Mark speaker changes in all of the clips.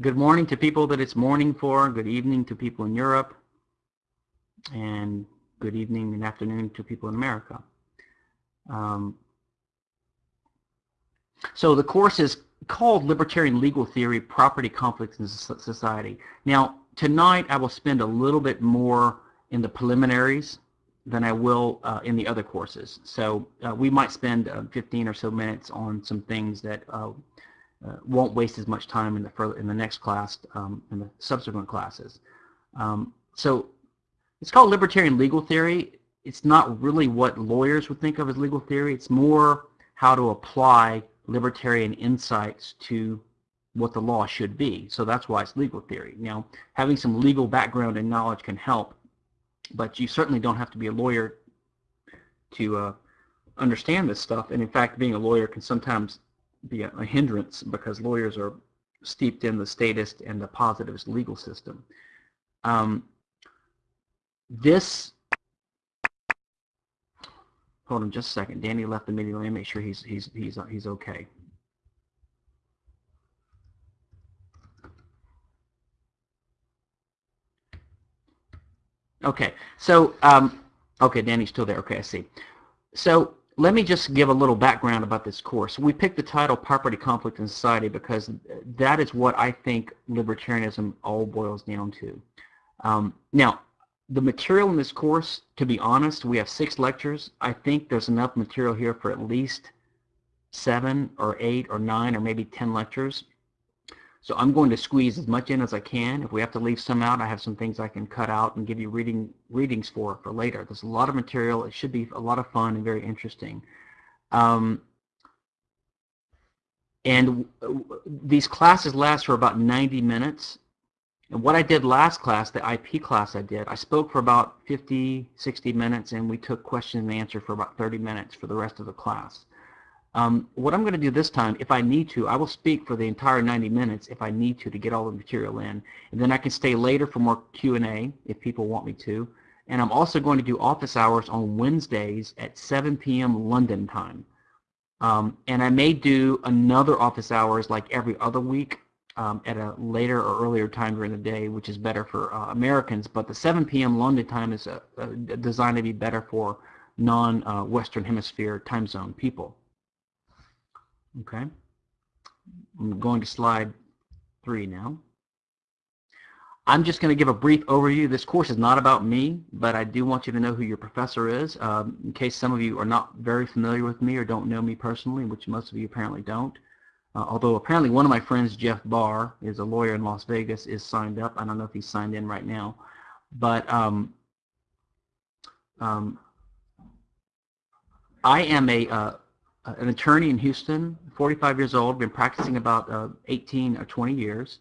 Speaker 1: good morning to people that it's morning for, good evening to people in Europe, and good evening and afternoon to people in America. Um, so the course is called Libertarian Legal Theory, Property Conflicts in Society. Now, tonight I will spend a little bit more in the preliminaries than I will uh, in the other courses. So uh, we might spend uh, 15 or so minutes on some things that uh, won't waste as much time in the further, in the next class, um, in the subsequent classes. Um, so it's called libertarian legal theory. It's not really what lawyers would think of as legal theory. It's more how to apply libertarian insights to what the law should be. So that's why it's legal theory. Now, having some legal background and knowledge can help, but you certainly don't have to be a lawyer to uh, understand this stuff. And in fact, being a lawyer can sometimes be a, a hindrance because lawyers are steeped in the statist and the positivist legal system. Um, this, hold on just a second. Danny left the meeting. Let me make sure he's he's he's uh, he's okay. Okay, so um, okay, Danny's still there. Okay, I see. So let me just give a little background about this course. We picked the title Property Conflict in Society because that is what I think libertarianism all boils down to. Um, now, the material in this course, to be honest, we have six lectures. I think there's enough material here for at least seven or eight or nine or maybe ten lectures. So I'm going to squeeze as much in as I can. If we have to leave some out, I have some things I can cut out and give you reading readings for for later. There's a lot of material. It should be a lot of fun and very interesting. Um, and these classes last for about 90 minutes. And what I did last class, the IP class I did, I spoke for about 50, 60 minutes, and we took question and answer for about 30 minutes for the rest of the class. Um, what I'm going to do this time, if I need to, I will speak for the entire 90 minutes if I need to to get all the material in. And then I can stay later for more Q&A if people want me to. And I'm also going to do office hours on Wednesdays at 7 p.m. London time. Um, and I may do another office hours like every other week um, at a later or earlier time during the day, which is better for uh, Americans. But the 7 p.m. London time is uh, uh, designed to be better for non-Western Hemisphere time zone people. Okay. I'm going to slide three now. I'm just going to give a brief overview. This course is not about me, but I do want you to know who your professor is, um, in case some of you are not very familiar with me or don't know me personally, which most of you apparently don't. Uh, although apparently one of my friends, Jeff Barr, is a lawyer in Las Vegas, is signed up. I don't know if he's signed in right now. But um, um, I am a uh, an attorney in Houston, 45 years old, been practicing about uh, 18 or 20 years,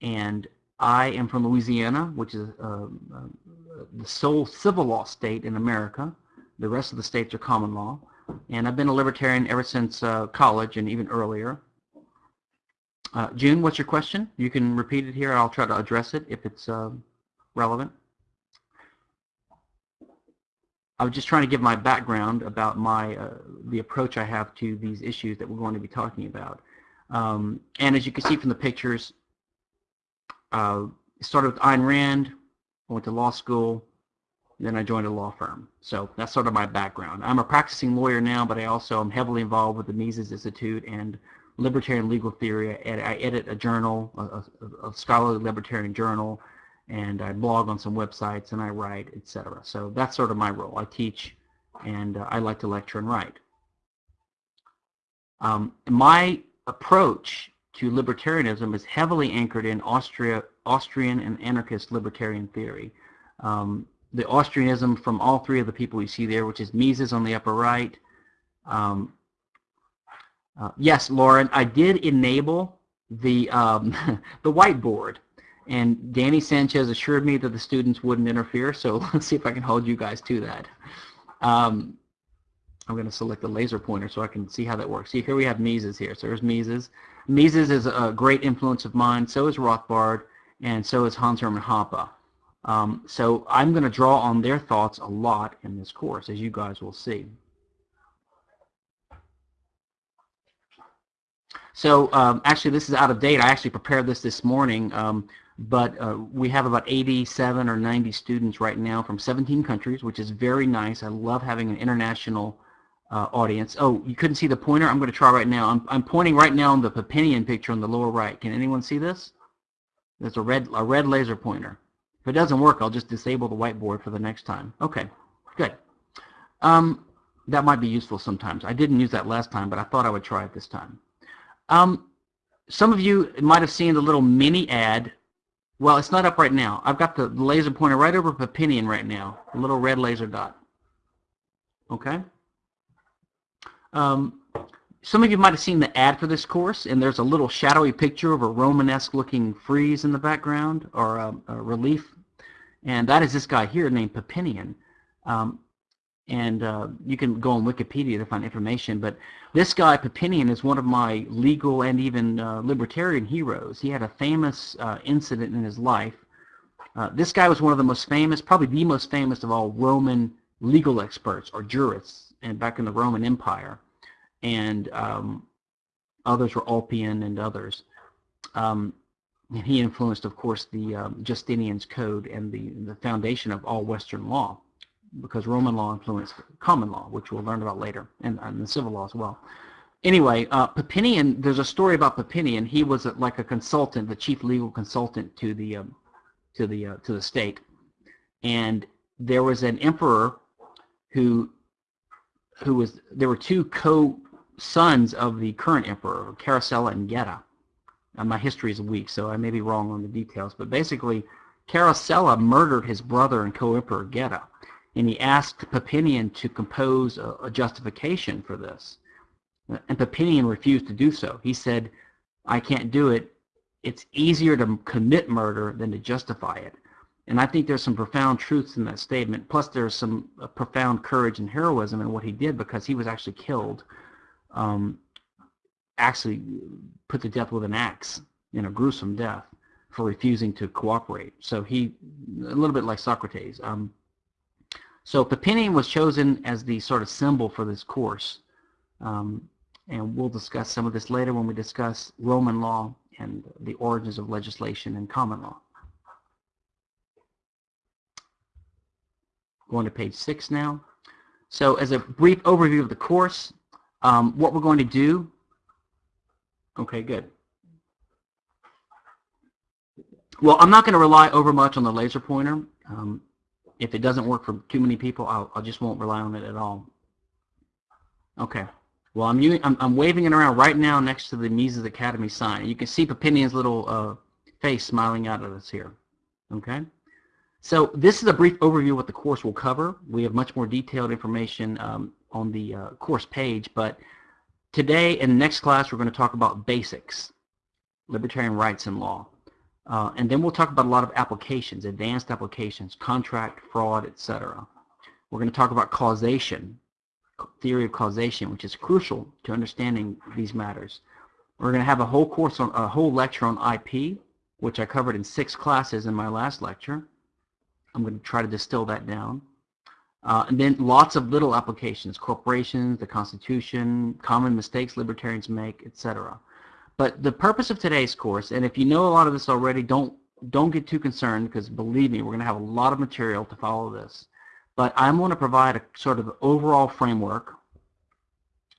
Speaker 1: and I am from Louisiana, which is uh, uh, the sole civil law state in America. The rest of the states are common law, and I've been a libertarian ever since uh, college and even earlier. Uh, June, what's your question? You can repeat it here, I'll try to address it if it's uh, relevant. I was just trying to give my background about my uh, the approach I have to these issues that we're going to be talking about. Um, and as you can see from the pictures, uh, started with Ayn Rand, I went to law school, then I joined a law firm. So that's sort of my background. I'm a practicing lawyer now, but I also am heavily involved with the Mises Institute and Libertarian Legal Theory. I edit a journal, a, a scholarly libertarian journal, and I blog on some websites and I write, etc. So that's sort of my role. I teach and uh, I like to lecture and write. Um, my approach to libertarianism is heavily anchored in Austria, Austrian and anarchist libertarian theory. Um, the Austrianism from all three of the people you see there, which is Mises on the upper right. Um, uh, yes, Lauren, I did enable the um, the whiteboard. And Danny Sanchez assured me that the students wouldn't interfere, so let's see if I can hold you guys to that. Um, I'm going to select the laser pointer so I can see how that works. See, here we have Mises here. So there's Mises. Mises is a great influence of mine. So is Rothbard, and so is Hans Hermann Hoppe. Um, so I'm going to draw on their thoughts a lot in this course, as you guys will see. So um, actually, this is out of date. I actually prepared this this morning, um, but uh, we have about 87 or 90 students right now from 17 countries, which is very nice. I love having an international uh, audience. Oh, you couldn't see the pointer? I'm going to try right now. I'm, I'm pointing right now on the Papinian picture on the lower right. Can anyone see this? There's a red, a red laser pointer. If it doesn't work, I'll just disable the whiteboard for the next time. Okay, good. Um, that might be useful sometimes. I didn't use that last time, but I thought I would try it this time. Um, some of you might have seen the little mini ad. Well, it's not up right now. I've got the laser pointer right over Papinian right now, a little red laser dot. Okay? Um, some of you might have seen the ad for this course, and there's a little shadowy picture of a Romanesque looking frieze in the background, or a, a relief. And that is this guy here named Papinian. Um, and uh, you can go on Wikipedia to find information. But this guy, Papinian, is one of my legal and even uh, libertarian heroes. He had a famous uh, incident in his life. Uh, this guy was one of the most famous, probably the most famous of all Roman legal experts or jurists and back in the Roman Empire. And um, others were Ulpian and others. Um, and he influenced, of course, the um, Justinian's Code and the, the foundation of all Western law because Roman law influenced common law, which we'll learn about later, and, and the civil law as well. Anyway, uh, Papinian, there's a story about Papinian. He was a, like a consultant, the chief legal consultant to the um, to the uh, to the state, and there was an emperor who who was there were two co-sons of the current emperor, Caracalla and Geta. Uh, my history is weak, so I may be wrong on the details, but basically, Caracalla murdered his brother and co-emperor Geta and he asked Papinian to compose a, a justification for this. And Papinian refused to do so. He said, I can't do it. It's easier to commit murder than to justify it. And I think there's some profound truths in that statement. Plus, there's some uh, profound courage and heroism in what he did because he was actually killed, um, actually put to death with an axe in a gruesome death for refusing to cooperate. So he, a little bit like Socrates. Um, so Papinian was chosen as the sort of symbol for this course. Um, and we'll discuss some of this later when we discuss Roman law and the origins of legislation and common law. Going to page six now. So as a brief overview of the course, um, what we're going to do, okay, good. Well, I'm not going to rely over much on the laser pointer. Um, if it doesn't work for too many people, I'll, I just won't rely on it at all. Okay. Well, I'm, using, I'm, I'm waving it around right now next to the Mises Academy sign. You can see Papinian's little uh, face smiling out at us here. Okay. So this is a brief overview of what the course will cover. We have much more detailed information um, on the uh, course page, but today and next class we're going to talk about basics, libertarian rights and law. Uh, and then we'll talk about a lot of applications, advanced applications, contract, fraud, etc. We're going to talk about causation, theory of causation, which is crucial to understanding these matters. We're going to have a whole course on a whole lecture on IP, which I covered in six classes in my last lecture. I'm going to try to distill that down. Uh, and then lots of little applications, corporations, the Constitution, common mistakes libertarians make, etc. But the purpose of today's course, and if you know a lot of this already, don't don't get too concerned because believe me, we're going to have a lot of material to follow this. But I'm going to provide a sort of overall framework.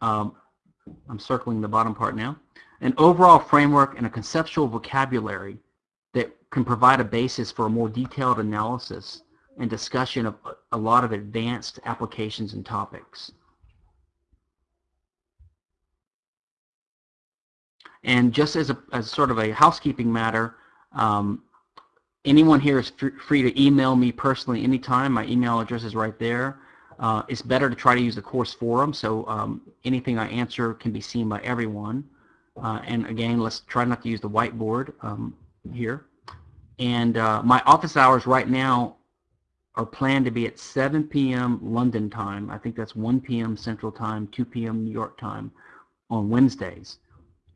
Speaker 1: Um, I'm circling the bottom part now. An overall framework and a conceptual vocabulary that can provide a basis for a more detailed analysis and discussion of a lot of advanced applications and topics. And just as a as sort of a housekeeping matter, um, anyone here is free to email me personally anytime. My email address is right there. Uh, it's better to try to use the course forum, so um, anything I answer can be seen by everyone. Uh, and again, let's try not to use the whiteboard um, here. And uh, my office hours right now are planned to be at 7 p.m. London time. I think that's 1 p.m. Central Time, 2 p.m. New York time on Wednesdays.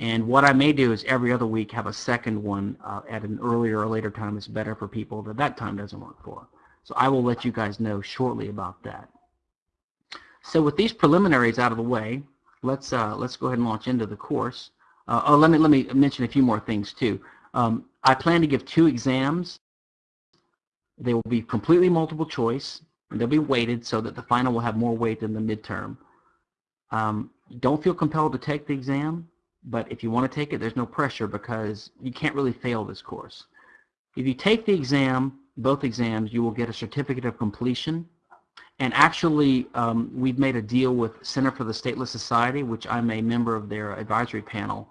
Speaker 1: And what I may do is every other week have a second one uh, at an earlier or later time that's better for people that that time doesn't work for. So I will let you guys know shortly about that. So with these preliminaries out of the way, let's uh, let's go ahead and launch into the course. Uh, oh, let me let me mention a few more things too. Um, I plan to give two exams. They will be completely multiple choice, and they'll be weighted so that the final will have more weight than the midterm. Um, don't feel compelled to take the exam, but if you want to take it, there's no pressure because you can't really fail this course. If you take the exam, both exams, you will get a certificate of completion. And actually, um, we've made a deal with Center for the Stateless Society, which I'm a member of their advisory panel.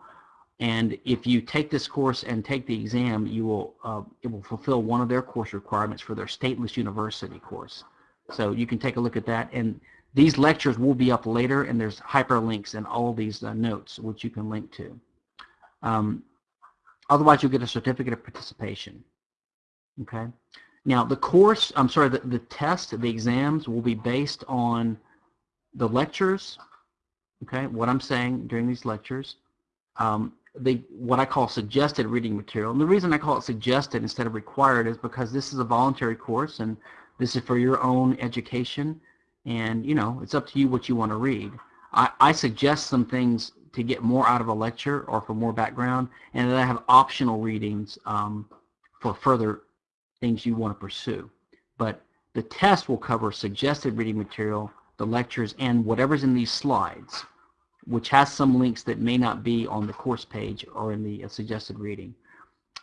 Speaker 1: And if you take this course and take the exam, you will uh, it will fulfill one of their course requirements for their stateless university course. So you can take a look at that. And these lectures will be up later, and there's hyperlinks in all these uh, notes, which you can link to. Um, otherwise, you'll get a certificate of participation. Okay. Now, the course, I'm sorry, the, the test, the exams will be based on the lectures, okay, what I'm saying during these lectures, um, the, what I call suggested reading material. And the reason I call it suggested instead of required is because this is a voluntary course and this is for your own education and you know it's up to you what you want to read. I, I suggest some things to get more out of a lecture or for more background and then I have optional readings um, for further things you want to pursue. But the test will cover suggested reading material, the lectures, and whatever's in these slides, which has some links that may not be on the course page or in the uh, suggested reading.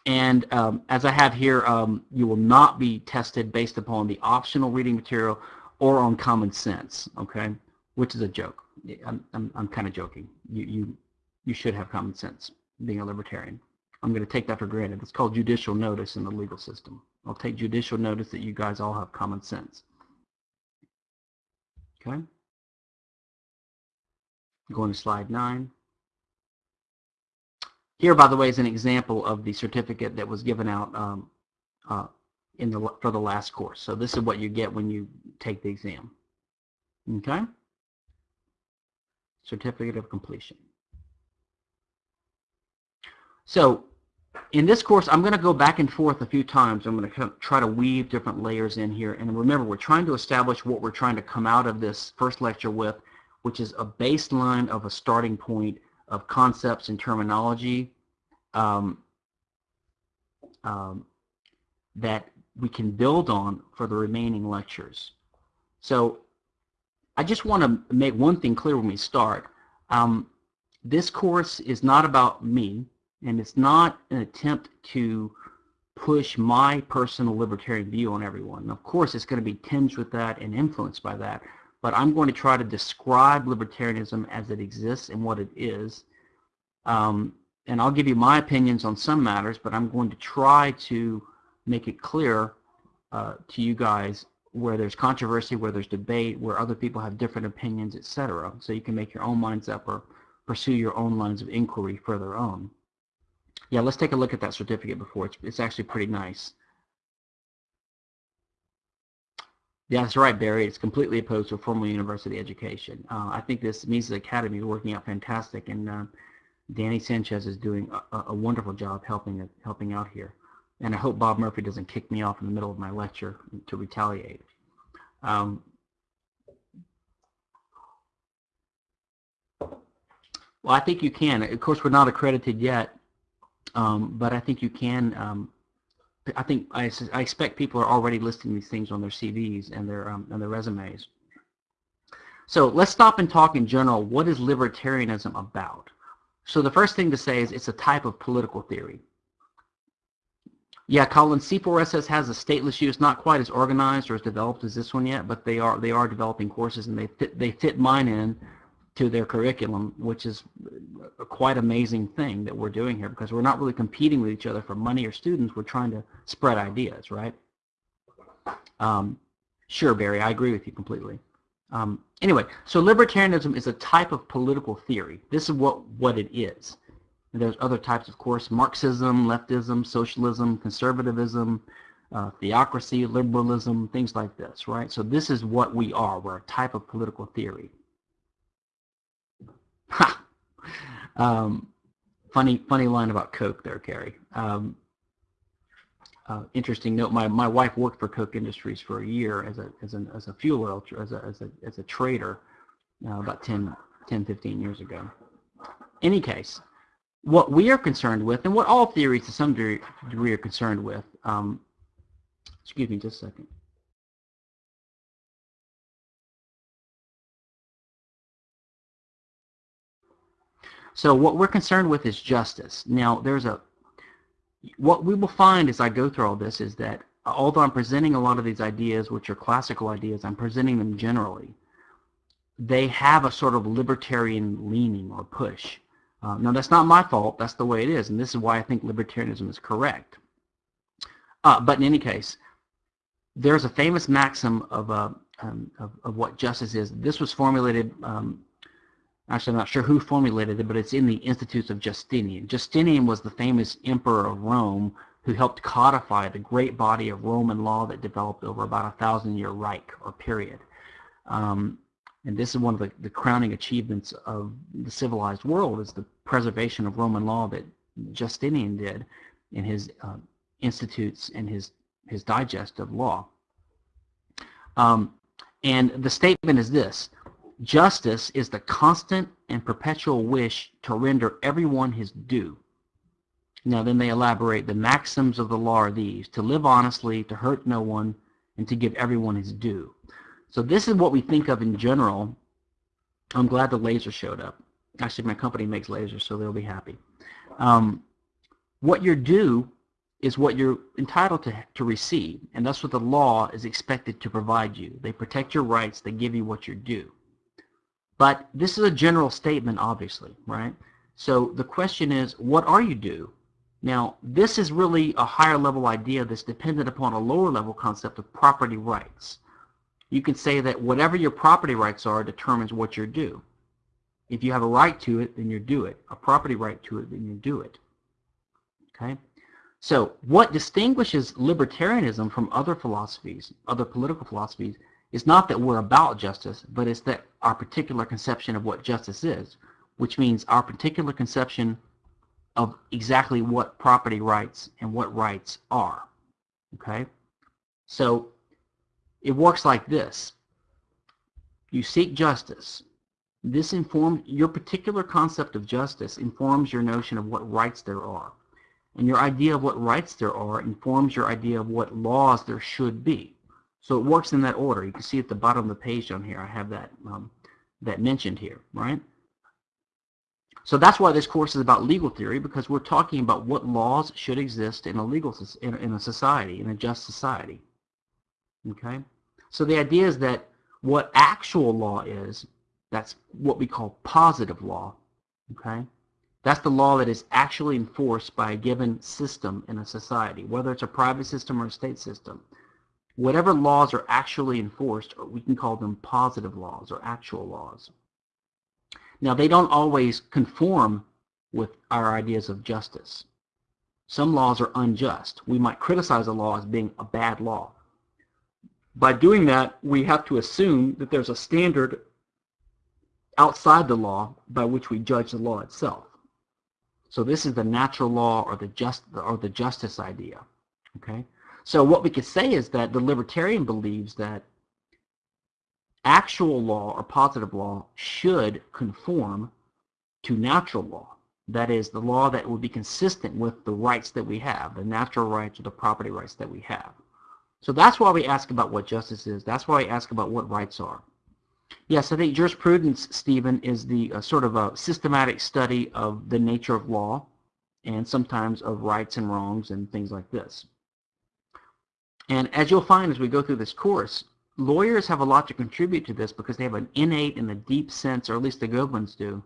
Speaker 1: And um, as I have here, um, you will not be tested based upon the optional reading material or on common sense, okay? Which is a joke. I'm, I'm, I'm kind of joking. You, you, you should have common sense being a libertarian. I'm going to take that for granted. It's called judicial notice in the legal system. I'll take judicial notice that you guys all have common sense. Okay? Going to slide 9. Here, by the way, is an example of the certificate that was given out um, uh, in the for the last course. So this is what you get when you take the exam. Okay? Certificate of completion. So in this course, I'm going to go back and forth a few times. I'm going to try to weave different layers in here. And remember, we're trying to establish what we're trying to come out of this first lecture with, which is a baseline of a starting point of concepts and terminology um, um, that we can build on for the remaining lectures. So I just want to make one thing clear when we start. Um, this course is not about me, and it's not an attempt to push my personal libertarian view on everyone. Of course, it's going to be tinged with that and influenced by that, but I'm going to try to describe libertarianism as it exists and what it is. Um, and I'll give you my opinions on some matters, but I'm going to try to make it clear uh, to you guys where there's controversy, where there's debate, where other people have different opinions, etc. So you can make your own minds up or pursue your own lines of inquiry further on. Yeah, let's take a look at that certificate before. It's, it's actually pretty nice. Yeah, that's right, Barry. It's completely opposed to a formal university education. Uh, I think this Mises Academy is working out fantastic, and uh, Danny Sanchez is doing a, a, wonderful job helping helping out here. And I hope Bob Murphy doesn't kick me off in the middle of my lecture to retaliate. Um, well, I think you can. Of course, we're not accredited yet, um, but I think you can um, I think I, I expect people are already listing these things on their CVs and their um, and their resumes. So let's stop and talk in general. What is libertarianism about? So the first thing to say is it's a type of political theory. Yeah, Colin, C4SS has a stateless use, not quite as organized or as developed as this one yet, but they are they are developing courses and they fit, they fit mine in to their curriculum, which is a quite amazing thing that we're doing here because we're not really competing with each other for money or students. We're trying to spread ideas, right? Um, sure, Barry, I agree with you completely. Um, anyway, so libertarianism is a type of political theory. This is what, what it is. There's other types, of course, Marxism, leftism, socialism, conservatism, uh, theocracy, liberalism, things like this, right? So this is what we are. We're a type of political theory. Ha! Um, funny, funny line about Koch there, Carrie. Um, uh, interesting note. My my wife worked for Koch Industries for a year as a as an as a fuel oil as a as a as a trader uh, about 10, 10, 15 years ago. Any case, what we are concerned with, and what all theories to some degree, are concerned with, um, excuse me just a second. So what we're concerned with is justice. Now, there's a, what we will find as I go through all this is that although I'm presenting a lot of these ideas, which are classical ideas, I'm presenting them generally. They have a sort of libertarian leaning or push. Uh, now, that's not my fault. That's the way it is, and this is why I think libertarianism is correct. Uh, but in any case, there's a famous maxim of, uh, um, of, of, what justice is. This was formulated, um, actually I'm not sure who formulated it, but it's in the Institutes of Justinian. Justinian was the famous emperor of Rome who helped codify the great body of Roman law that developed over about a thousand year Reich or period. Um, and this is one of the, the crowning achievements of the civilized world is the preservation of Roman law that Justinian did in his uh, institutes and his, his digest of law. Um, and the statement is this, justice is the constant and perpetual wish to render everyone his due. Now then they elaborate, the maxims of the law are these, to live honestly, to hurt no one, and to give everyone his due. So this is what we think of in general. I'm glad the laser showed up. Actually, my company makes lasers, so they'll be happy. Um, what you're due is what you're entitled to, to receive, and that's what the law is expected to provide you. They protect your rights. They give you what you're due. But this is a general statement, obviously, right? So the question is, what are you due? Now, this is really a higher level idea that's dependent upon a lower level concept of property rights you can say that whatever your property rights are determines what you're due. If you have a right to it, then you do it. A property right to it, then you do it. Okay? So what distinguishes libertarianism from other philosophies, other political philosophies, is not that we're about justice, but it's that our particular conception of what justice is, which means our particular conception of exactly what property rights and what rights are. Okay? So it works like this. You seek justice. This informs your particular concept of justice informs your notion of what rights there are. And your idea of what rights there are informs your idea of what laws there should be. So it works in that order. You can see at the bottom of the page down here, I have that, um, that mentioned here, right? So that's why this course is about legal theory, because we're talking about what laws should exist in a legal in a society, in a just society. Okay? So the idea is that what actual law is, that's what we call positive law. Okay? That's the law that is actually enforced by a given system in a society, whether it's a private system or a state system. Whatever laws are actually enforced, we can call them positive laws or actual laws. Now, they don't always conform with our ideas of justice. Some laws are unjust. We might criticize a law as being a bad law. By doing that, we have to assume that there's a standard outside the law by which we judge the law itself. So this is the natural law or the just or the justice idea. Okay? So what we could say is that the libertarian believes that actual law or positive law should conform to natural law. That is, the law that would be consistent with the rights that we have, the natural rights or the property rights that we have. So that's why we ask about what justice is. That's why we ask about what rights are. Yes, I think jurisprudence, Stephen, is the uh, sort of a systematic study of the nature of law and sometimes of rights and wrongs and things like this. And as you'll find as we go through this course, lawyers have a lot to contribute to this because they have an innate and a deep sense, or at least the good ones do,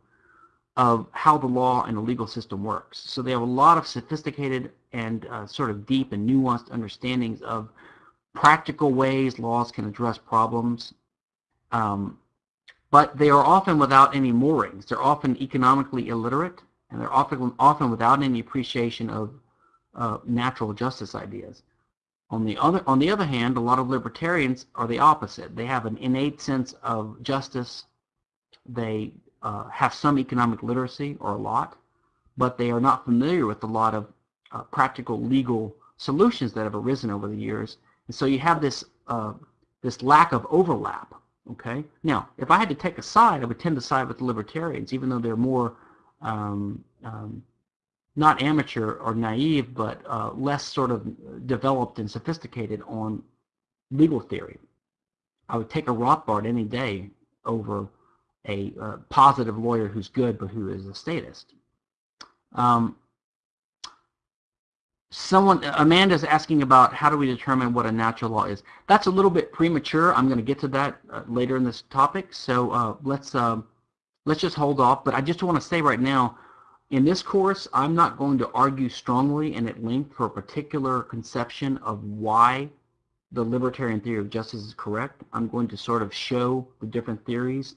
Speaker 1: of how the law and the legal system works. So they have a lot of sophisticated and uh, sort of deep and nuanced understandings of practical ways laws can address problems, um, but they are often without any moorings. They're often economically illiterate, and they're often, often without any appreciation of uh, natural justice ideas. On the, other, on the other hand, a lot of libertarians are the opposite. They have an innate sense of justice. They uh, have some economic literacy, or a lot, but they are not familiar with a lot of uh, practical legal solutions that have arisen over the years and so you have this, uh, this lack of overlap. Okay. Now, if I had to take a side, I would tend to side with the libertarians, even though they're more um, um, not amateur or naive, but uh, less sort of developed and sophisticated on legal theory. I would take a Rothbard any day over a uh, positive lawyer who's good but who is a statist. Um, someone, Amanda's asking about how do we determine what a natural law is. That's a little bit premature. I'm going to get to that uh, later in this topic. So uh, let's um, let's just hold off. But I just want to say right now, in this course, I'm not going to argue strongly and at length for a particular conception of why the libertarian theory of justice is correct. I'm going to sort of show the different theories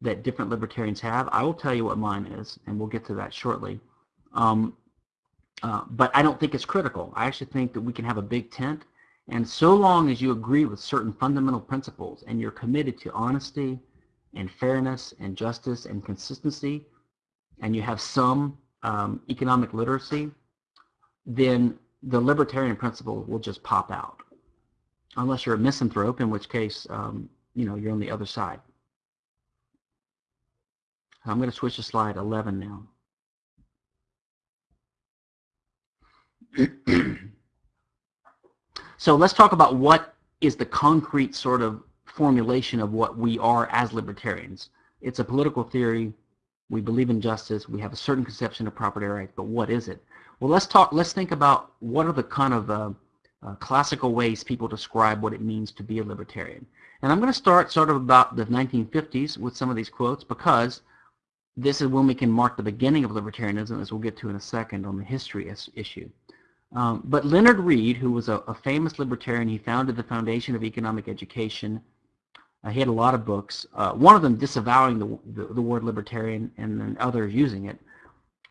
Speaker 1: that different libertarians have. I will tell you what mine is, and we'll get to that shortly. Um, uh, but I don't think it's critical. I actually think that we can have a big tent, and so long as you agree with certain fundamental principles and you're committed to honesty and fairness and justice and consistency, and you have some um, economic literacy, then the libertarian principle will just pop out. Unless you're a misanthrope, in which case, um, you know, you're on the other side. I'm going to switch to slide 11 now. so let's talk about what is the concrete sort of formulation of what we are as libertarians. It's a political theory. We believe in justice. We have a certain conception of property rights, but what is it? Well, let's talk. Let's think about what are the kind of uh, uh, classical ways people describe what it means to be a libertarian. And I'm going to start sort of about the 1950s with some of these quotes because this is when we can mark the beginning of libertarianism, as we'll get to in a second on the history issue. Um, but Leonard Read, who was a, a, famous libertarian, he founded the Foundation of Economic Education. Uh, he had a lot of books, uh, one of them disavowing the, the, the, word libertarian and then others using it.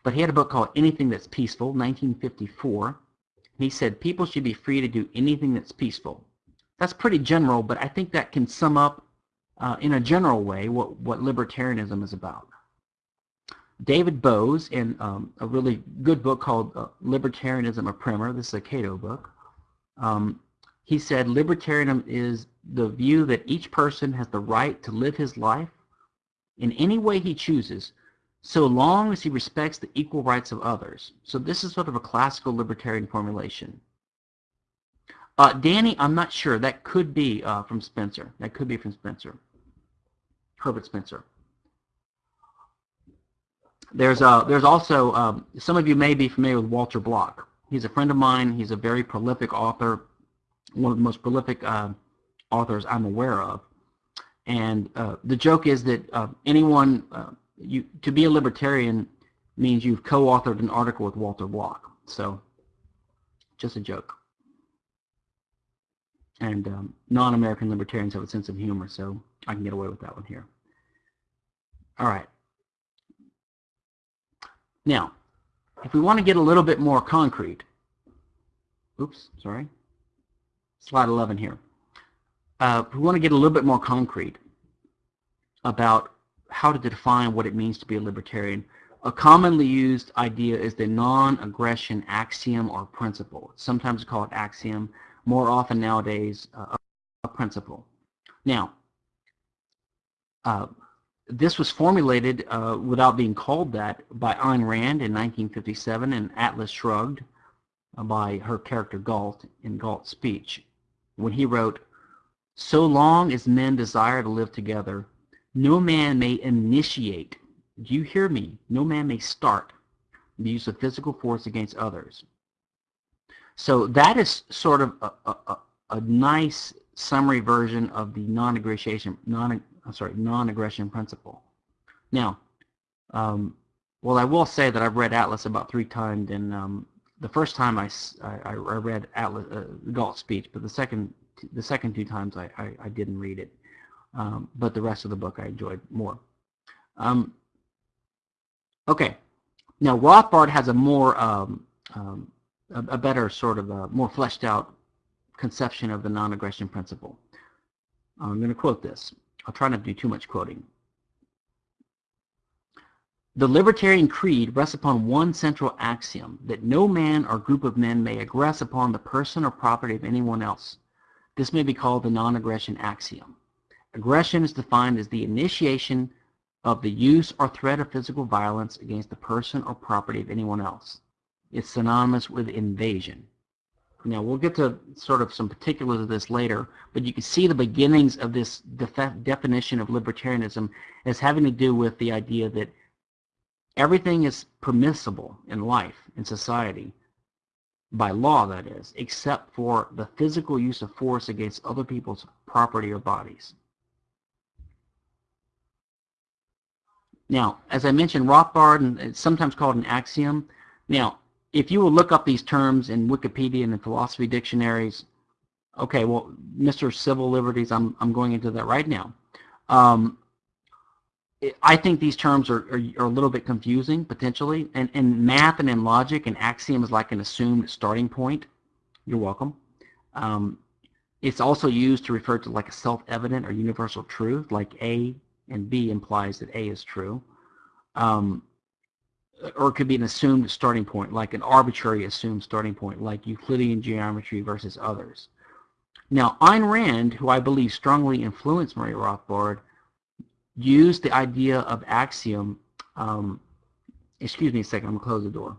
Speaker 1: But he had a book called Anything That's Peaceful, 1954. He said people should be free to do anything that's peaceful. That's pretty general, but I think that can sum up uh, in a general way what, what libertarianism is about. David Boaz in um, a really good book called uh, Libertarianism a Primer. This is a Cato book. Um, he said libertarianism is the view that each person has the right to live his life in any way he chooses so long as he respects the equal rights of others. So this is sort of a classical libertarian formulation. Uh, Danny, I'm not sure. That could be uh, from Spencer. That could be from Spencer. Herbert Spencer. There's uh, there's also um, some of you may be familiar with Walter Block. He's a friend of mine. He's a very prolific author, one of the most prolific uh, authors I'm aware of. And uh, the joke is that uh, anyone uh, you to be a libertarian means you've co-authored an article with Walter Block. So just a joke. And um, non-American libertarians have a sense of humor, so I can get away with that one here. All right. Now, if we want to get a little bit more concrete, oops, sorry, slide 11 here. Uh, we want to get a little bit more concrete about how to define what it means to be a libertarian, a commonly used idea is the non-aggression axiom or principle. Sometimes we call it axiom, more often nowadays uh, a principle. Now, uh, this was formulated uh, without being called that by Ayn Rand in 1957 and Atlas Shrugged uh, by her character Galt in Galt's speech when he wrote, So long as men desire to live together, no man may initiate, do you hear me? No man may start the use of physical force against others. So that is sort of a, a, a nice summary version of the non-aggression non I'm sorry, non-aggression principle. Now, um, well, I will say that I've read Atlas about three times, and um, the first time I, I, I read Atlas, uh, Galt's speech, but the second the second two times I, I, I didn't read it. Um, but the rest of the book I enjoyed more. Um, okay, now Rothbard has a more um, um, a, a, better sort of a more fleshed out conception of the non-aggression principle. I'm going to quote this. I'll try not to do too much quoting. The libertarian creed rests upon one central axiom, that no man or group of men may aggress upon the person or property of anyone else. This may be called the non-aggression axiom. Aggression is defined as the initiation of the use or threat of physical violence against the person or property of anyone else. is synonymous with invasion. Now, we'll get to sort of some particulars of this later, but you can see the beginnings of this def definition of libertarianism as having to do with the idea that everything is permissible in life, in society, by law that is, except for the physical use of force against other people's property or bodies. Now, as I mentioned, Rothbard, and it's sometimes called an axiom. Now, if you will look up these terms in Wikipedia and in philosophy dictionaries, okay, well, Mr. Civil Liberties, I'm, I'm going into that right now. Um, I think these terms are, are, are, a little bit confusing, potentially. And in math and in logic, an axiom is like an assumed starting point. You're welcome. Um, it's also used to refer to like a self-evident or universal truth, like A and B implies that A is true. Um, or it could be an assumed starting point, like an arbitrary assumed starting point, like Euclidean geometry versus others. Now, Ayn Rand, who I believe strongly influenced Murray Rothbard, used the idea of axiom. Um, excuse me a second, I'm going to close the door.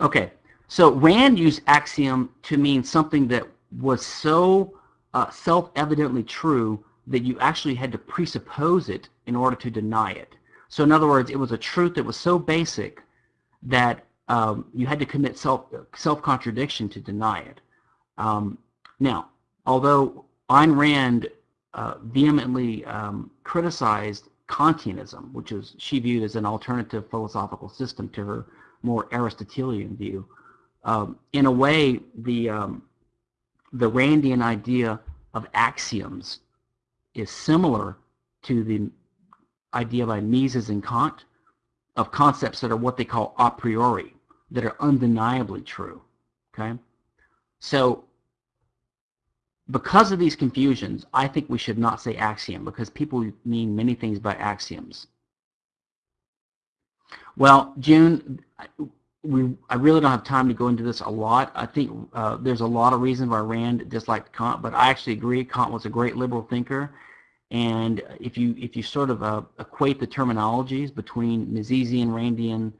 Speaker 1: Okay, so Rand used axiom to mean something that was so uh, self-evidently true that you actually had to presuppose it in order to deny it. So in other words, it was a truth that was so basic that um, you had to commit self, self-contradiction to deny it. Um, now, although Ayn Rand uh, vehemently um, criticized Kantianism, which is she viewed as an alternative philosophical system to her more Aristotelian view. Um, in a way, the, um, the Randian idea of axioms is similar to the idea by Mises and Kant of concepts that are what they call a priori, that are undeniably true. Okay, So because of these confusions, I think we should not say axiom because people mean many things by axioms. Well, June, we, I really don't have time to go into this a lot. I think uh, there's a lot of reasons why Rand disliked Kant, but I actually agree Kant was a great liberal thinker. And if you if you sort of uh, equate the terminologies between Misesian, Randian,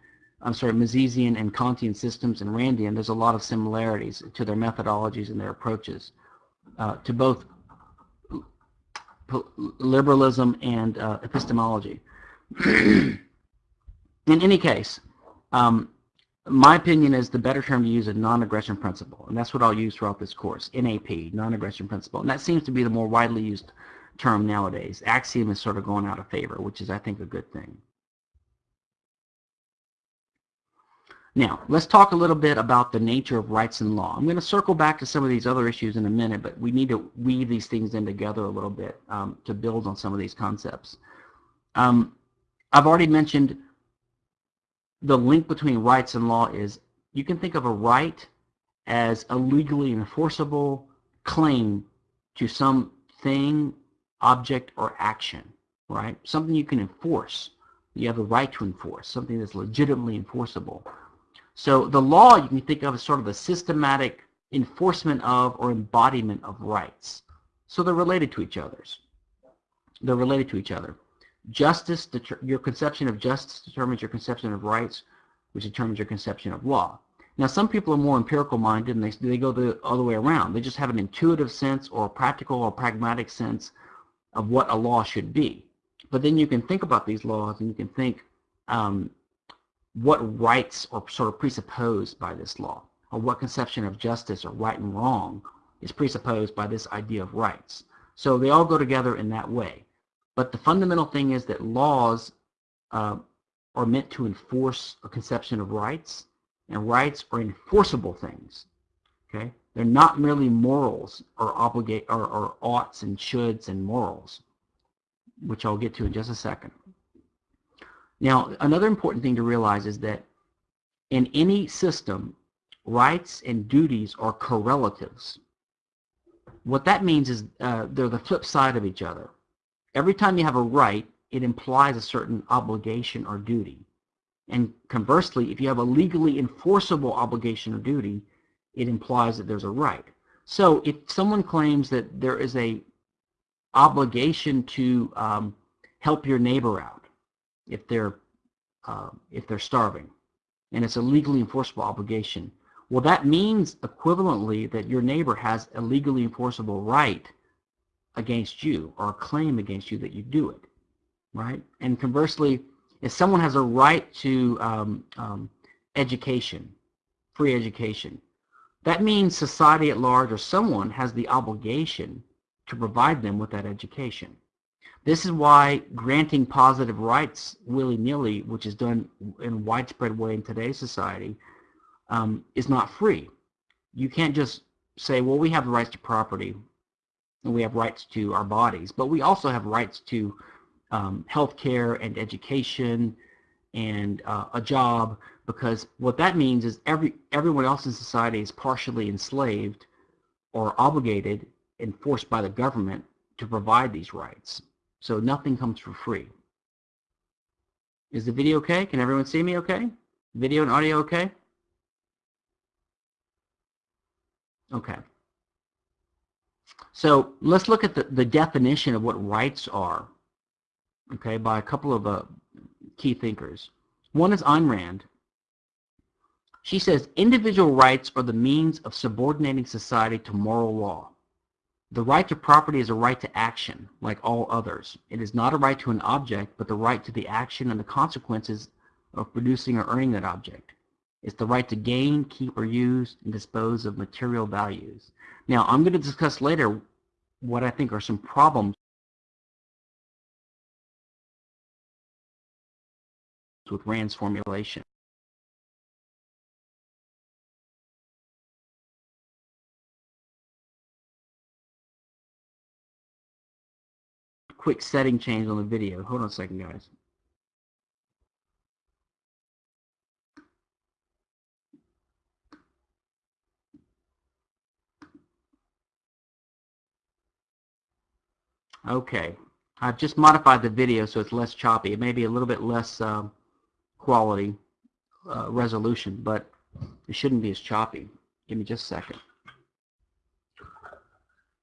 Speaker 1: I'm sorry, Misesian and Kantian systems and Randian, there's a lot of similarities to their methodologies and their approaches uh, to both liberalism and uh, epistemology. In any case, um, my opinion is the better term to use is non-aggression principle, and that's what I'll use throughout this course, NAP, non-aggression principle. And that seems to be the more widely used term nowadays. Axiom is sort of going out of favor, which is, I think, a good thing. Now, let's talk a little bit about the nature of rights and law. I'm going to circle back to some of these other issues in a minute, but we need to weave these things in together a little bit um, to build on some of these concepts. Um, I've already mentioned the link between rights and law is you can think of a right as a legally enforceable claim to some thing, object, or action, right? Something you can enforce. You have a right to enforce, something that's legitimately enforceable. So the law you can think of as sort of a systematic enforcement of or embodiment of rights. So they're related to each other's. They're related to each other. Justice, your conception of justice determines your conception of rights, which determines your conception of law. Now, some people are more empirical minded and they, they go the other way around. They just have an intuitive sense or a practical or pragmatic sense of what a law should be. But then you can think about these laws and you can think um, what rights are sort of presupposed by this law, or what conception of justice or right and wrong is presupposed by this idea of rights. So they all go together in that way. But the fundamental thing is that laws uh, are meant to enforce a conception of rights, and rights are enforceable things. Okay, they're not merely morals or obligate or, or oughts and shoulds and morals, which I'll get to in just a second. Now, another important thing to realize is that in any system, rights and duties are correlatives. What that means is uh, they're the flip side of each other. Every time you have a right, it implies a certain obligation or duty. And conversely, if you have a legally enforceable obligation or duty, it implies that there's a right. So if someone claims that there is a obligation to um, help your neighbor out if they're uh, if they're starving, and it's a legally enforceable obligation, well, that means equivalently that your neighbor has a legally enforceable right against you or a claim against you that you do it, right? And conversely, if someone has a right to um, um, education, free education, that means society at large or someone has the obligation to provide them with that education. This is why granting positive rights willy-nilly, which is done in a widespread way in today's society, um, is not free. You can't just say, well, we have the rights to property and we have rights to our bodies, but we also have rights to um, health care and education and uh, a job because what that means is every everyone else in society is partially enslaved or obligated and forced by the government to provide these rights. So nothing comes for free. Is the video okay? Can everyone see me okay? Video and audio okay? Okay. So let's look at the, the definition of what rights are, okay, by a couple of uh, key thinkers. One is Ayn Rand. She says, individual rights are the means of subordinating society to moral law. The right to property is a right to action, like all others. It is not a right to an object, but the right to the action and the consequences of producing or earning that object. It's the right to gain, keep, or use, and dispose of material values. Now, I'm going to discuss later what I think are some problems with Rand's formulation. quick setting change on the video. Hold on a second, guys. Okay, I've just modified the video so it's less choppy. It may be a little bit less uh, quality uh, resolution, but it shouldn't be as choppy. Give me just a second.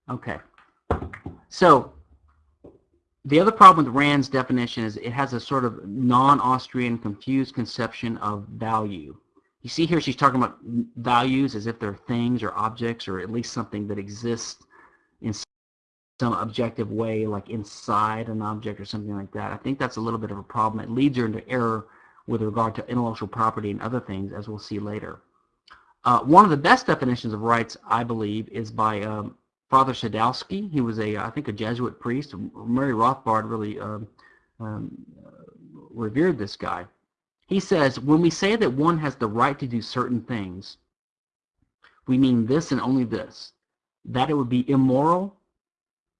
Speaker 1: Okay, so the other problem with Rand's definition is it has a sort of non-Austrian confused conception of value. You see here she's talking about values as if they're things or objects or at least something that exists some objective way like inside an object or something like that. I think that's a little bit of a problem. It leads her into error with regard to intellectual property and other things as we'll see later. Uh, one of the best definitions of rights, I believe, is by um, Father Sadowsky. He was a, I think, a Jesuit priest. Murray Rothbard really um, um, revered this guy. He says, when we say that one has the right to do certain things, we mean this and only this, that it would be immoral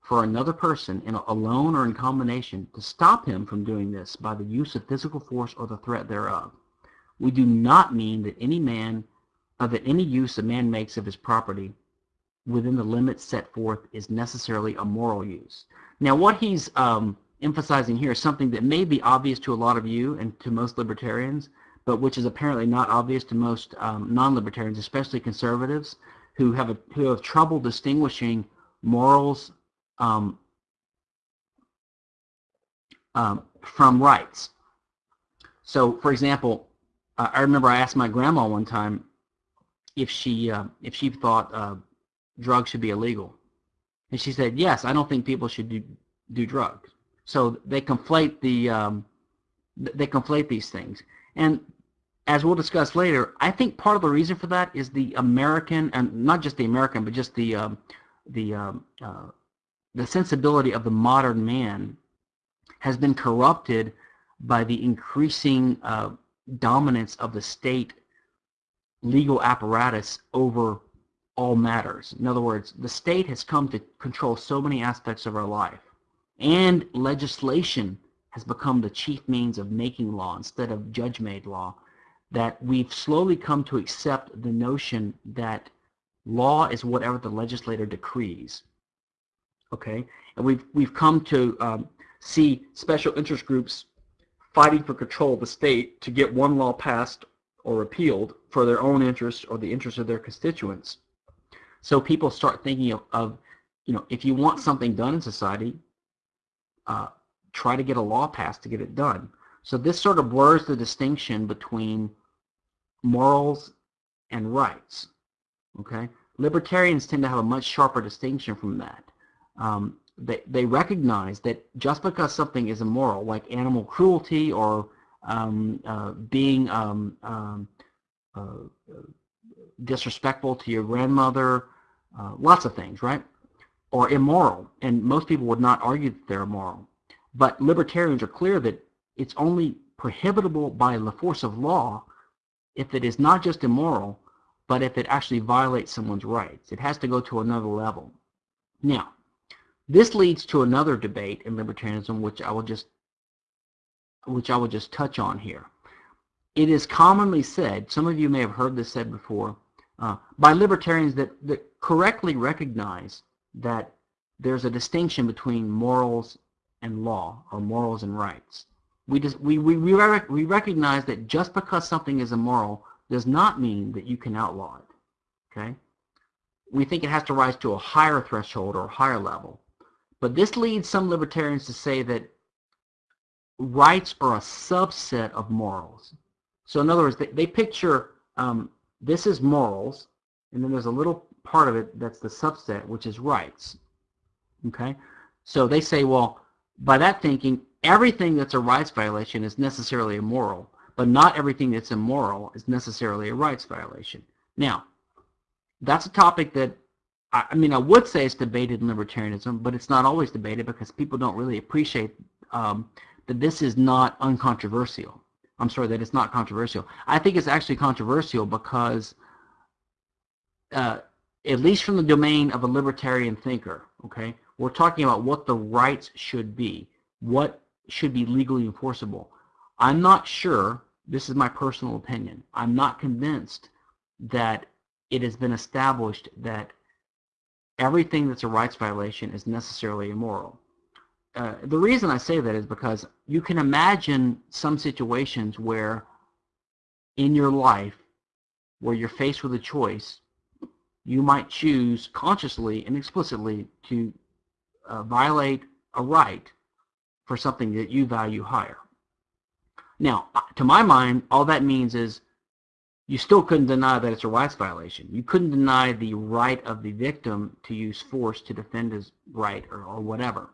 Speaker 1: for another person, in alone or in combination, to stop him from doing this by the use of physical force or the threat thereof. We do not mean that any man, uh, that any use a man makes of his property within the limits set forth is necessarily a moral use. Now what he's um, emphasizing here is something that may be obvious to a lot of you and to most libertarians, but which is apparently not obvious to most um, non-libertarians, especially conservatives, who have, a, who have trouble distinguishing morals um, um, from rights. So, for example, uh, I remember I asked my grandma one time if she uh, if she thought uh, drugs should be illegal. And she said, yes, I don't think people should do, do drugs. So they conflate the um, they conflate these things. And as we'll discuss later, I think part of the reason for that is the American, and not just the American, but just the um, the um, uh, the sensibility of the modern man has been corrupted by the increasing uh, dominance of the state legal apparatus over all matters. In other words, the state has come to control so many aspects of our life. And legislation has become the chief means of making law instead of judge-made law that we've slowly come to accept the notion that law is whatever the legislator decrees. Okay? And we've, we've come to um, see special interest groups fighting for control of the state to get one law passed or repealed for their own interests or the interests of their constituents. So people start thinking of, of you know, if you want something done in society, uh, try to get a law passed to get it done. So this sort of blurs the distinction between morals and rights. Okay, libertarians tend to have a much sharper distinction from that. Um, they, they recognize that just because something is immoral, like animal cruelty or um, uh, being um, um uh, disrespectful to your grandmother, uh, lots of things, right? Or immoral, and most people would not argue that they're immoral. But libertarians are clear that it's only prohibitable by the force of law if it is not just immoral, but if it actually violates someone's rights. It has to go to another level. Now, this leads to another debate in libertarianism, which I will just which I will just touch on here. It is commonly said, some of you may have heard this said before, uh, by libertarians that, that correctly recognize that there's a distinction between morals and law, or morals and rights. We, just, we, we, we, rec we recognize that just because something is immoral does not mean that you can outlaw it. Okay? We think it has to rise to a higher threshold or a higher level. But this leads some libertarians to say that rights are a subset of morals. So in other words, they, they picture um, this is morals, and then there's a little part of it that's the subset, which is rights. Okay? So they say, well, by that thinking, everything that's a rights violation is necessarily immoral, but not everything that's immoral is necessarily a rights violation. Now, that's a topic that I mean, I would say it's debated in libertarianism, but it's not always debated because people don't really appreciate um, that this is not uncontroversial. I'm sorry, that it's not controversial. I think it's actually controversial because, uh, at least from the domain of a libertarian thinker, okay, we're talking about what the rights should be, what should be legally enforceable. I'm not sure, this is my personal opinion, I'm not convinced that it has been established that everything that's a rights violation is necessarily immoral. Uh, the reason I say that is because you can imagine some situations where in your life where you're faced with a choice, you might choose consciously and explicitly to uh, violate a right for something that you value higher. Now, to my mind, all that means is you still couldn't deny that it's a rights violation. You couldn't deny the right of the victim to use force to defend his right or, or whatever.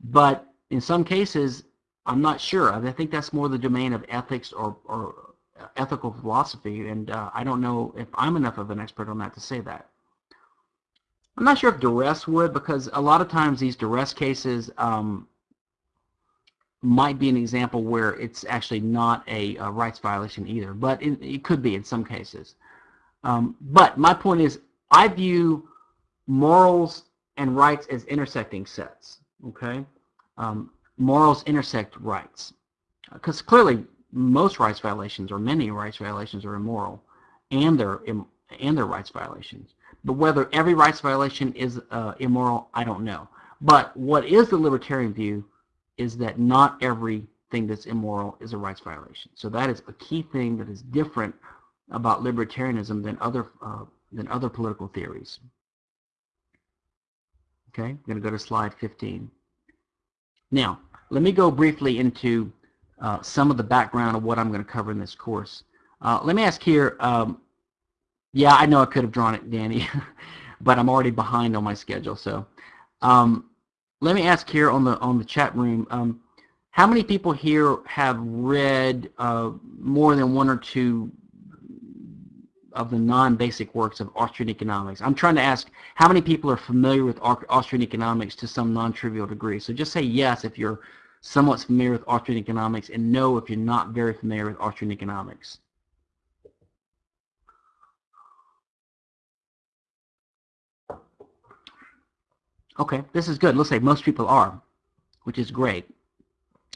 Speaker 1: But in some cases, I'm not sure. I think that's more the domain of ethics or, or ethical philosophy, and uh, I don't know if I'm enough of an expert on that to say that. I'm not sure if duress would, because a lot of times these duress cases, um, might be an example where it's actually not a, a rights violation either, but it, it, could be in some cases. Um, but my point is, I view morals and rights as intersecting sets. Okay, um, morals intersect rights because clearly most rights violations or many rights violations are immoral, and they're Im and they're rights violations. But whether every rights violation is uh, immoral, I don't know. But what is the libertarian view is that not everything that's immoral is a rights violation. So that is a key thing that is different about libertarianism than other uh, than other political theories. Okay, I'm going to go to slide 15. Now, let me go briefly into uh, some of the background of what I'm going to cover in this course. Uh, let me ask here, um, yeah, I know I could have drawn it, Danny, but I'm already behind on my schedule. So um, let me ask here on the on the chat room. Um, how many people here have read uh, more than one or two of the non-basic works of Austrian economics? I'm trying to ask how many people are familiar with Austrian economics to some non-trivial degree. So just say yes if you're somewhat familiar with Austrian economics and no if you're not very familiar with Austrian economics. Okay, this is good. Let's say most people are, which is great.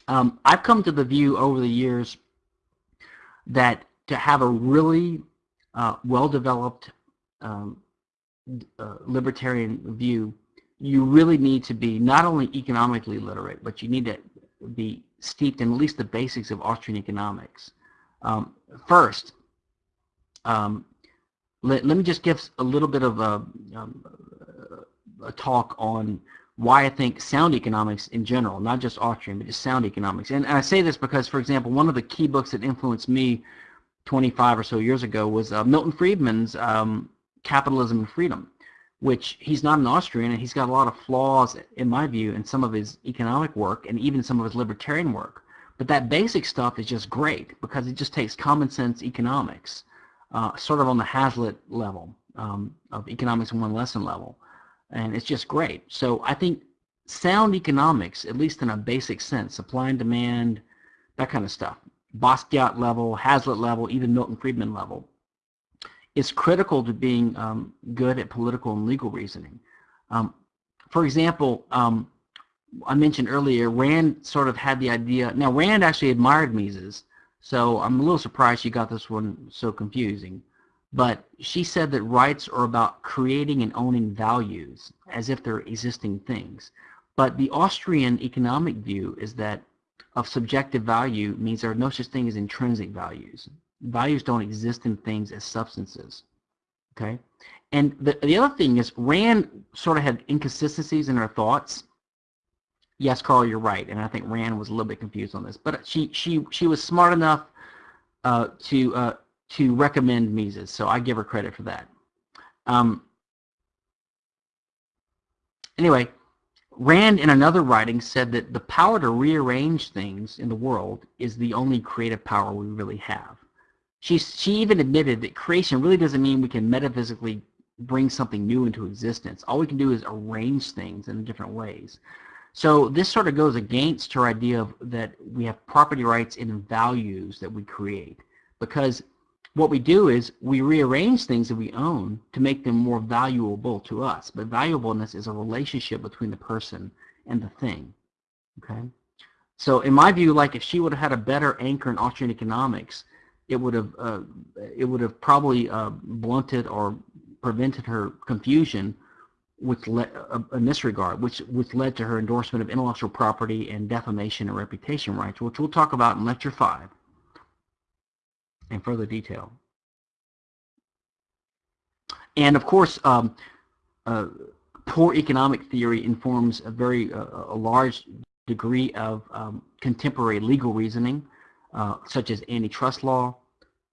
Speaker 1: Um, I've come to the view over the years that to have a really uh, well-developed um, uh, libertarian view, you really need to be not only economically literate, but you need to be steeped in at least the basics of Austrian economics. Um, first, um, let, let me just give a little bit of a, um, a talk on why I think sound economics in general, not just Austrian, but just sound economics. And, I say this because, for example, one of the key books that influenced me 25 or so years ago was uh, Milton Friedman's um, Capitalism and Freedom, which he's not an Austrian and he's got a lot of flaws, in my view, in some of his economic work and even some of his libertarian work. But that basic stuff is just great because it just takes common sense economics, uh, sort of on the Hazlitt level um, of economics in one lesson level and it's just great. So I think sound economics, at least in a basic sense, supply and demand, that kind of stuff, Bastiat level, Hazlitt level, even Milton Friedman level, is critical to being um, good at political and legal reasoning. Um, for example, um, I mentioned earlier, Rand sort of had the idea, now Rand actually admired Mises, so I'm a little surprised she got this one so confusing. But she said that rights are about creating and owning values as if they're existing things. But the Austrian economic view is that of subjective value means there are no such thing as intrinsic values. Values don't exist in things as substances. Okay? And the, the other thing is Rand sort of had inconsistencies in her thoughts. Yes, Carl, you're right. And I think Rand was a little bit confused on this. But she, she, she was smart enough uh, to uh, to recommend Mises, so I give her credit for that. Um, anyway, Rand in another writing said that the power to rearrange things in the world is the only creative power we really have. She, she even admitted that creation really doesn't mean we can metaphysically bring something new into existence. All we can do is arrange things in different ways. So this sort of goes against her idea of that we have property rights in values that we create because what we do is we rearrange things that we own to make them more valuable to us. But valuableness is a relationship between the person and the thing. Okay. So in my view, like if she would have had a better anchor in Austrian economics, it would have uh, it would have probably uh, blunted or prevented her confusion with uh, in this regard, which which led to her endorsement of intellectual property and defamation and reputation rights, which we'll talk about in lecture five in further detail. And of course, um, uh, poor economic theory informs a very uh, a large degree of um, contemporary legal reasoning, uh, such as antitrust law,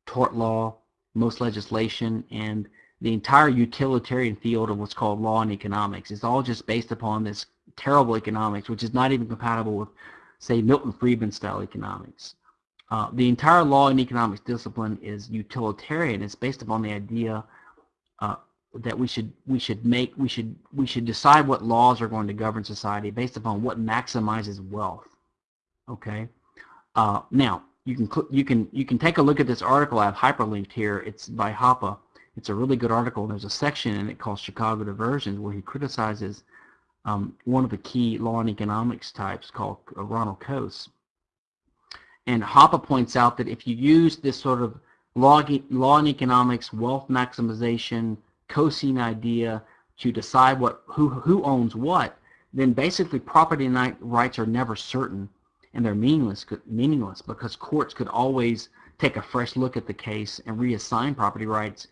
Speaker 1: tort law, most legislation, and the entire utilitarian field of what's called law and economics. It's all just based upon this terrible economics, which is not even compatible with, say, Milton Friedman style economics. Uh, the entire law and economics discipline is utilitarian. It's based upon the idea uh, that we should we should make we should we should decide what laws are going to govern society based upon what maximizes wealth. Okay. Uh, now you can you can you can take a look at this article I have hyperlinked here. It's by Hoppe. It's a really good article. There's a section in it called Chicago Diversions where he criticizes um, one of the key law and economics types called Ronald Coase and Hoppe points out that if you use this sort of law, law and economics, wealth maximization, Coasean idea to decide what who, who owns what, then basically property rights are never certain and they're meaningless, meaningless because courts could always take a fresh look at the case and reassign property rights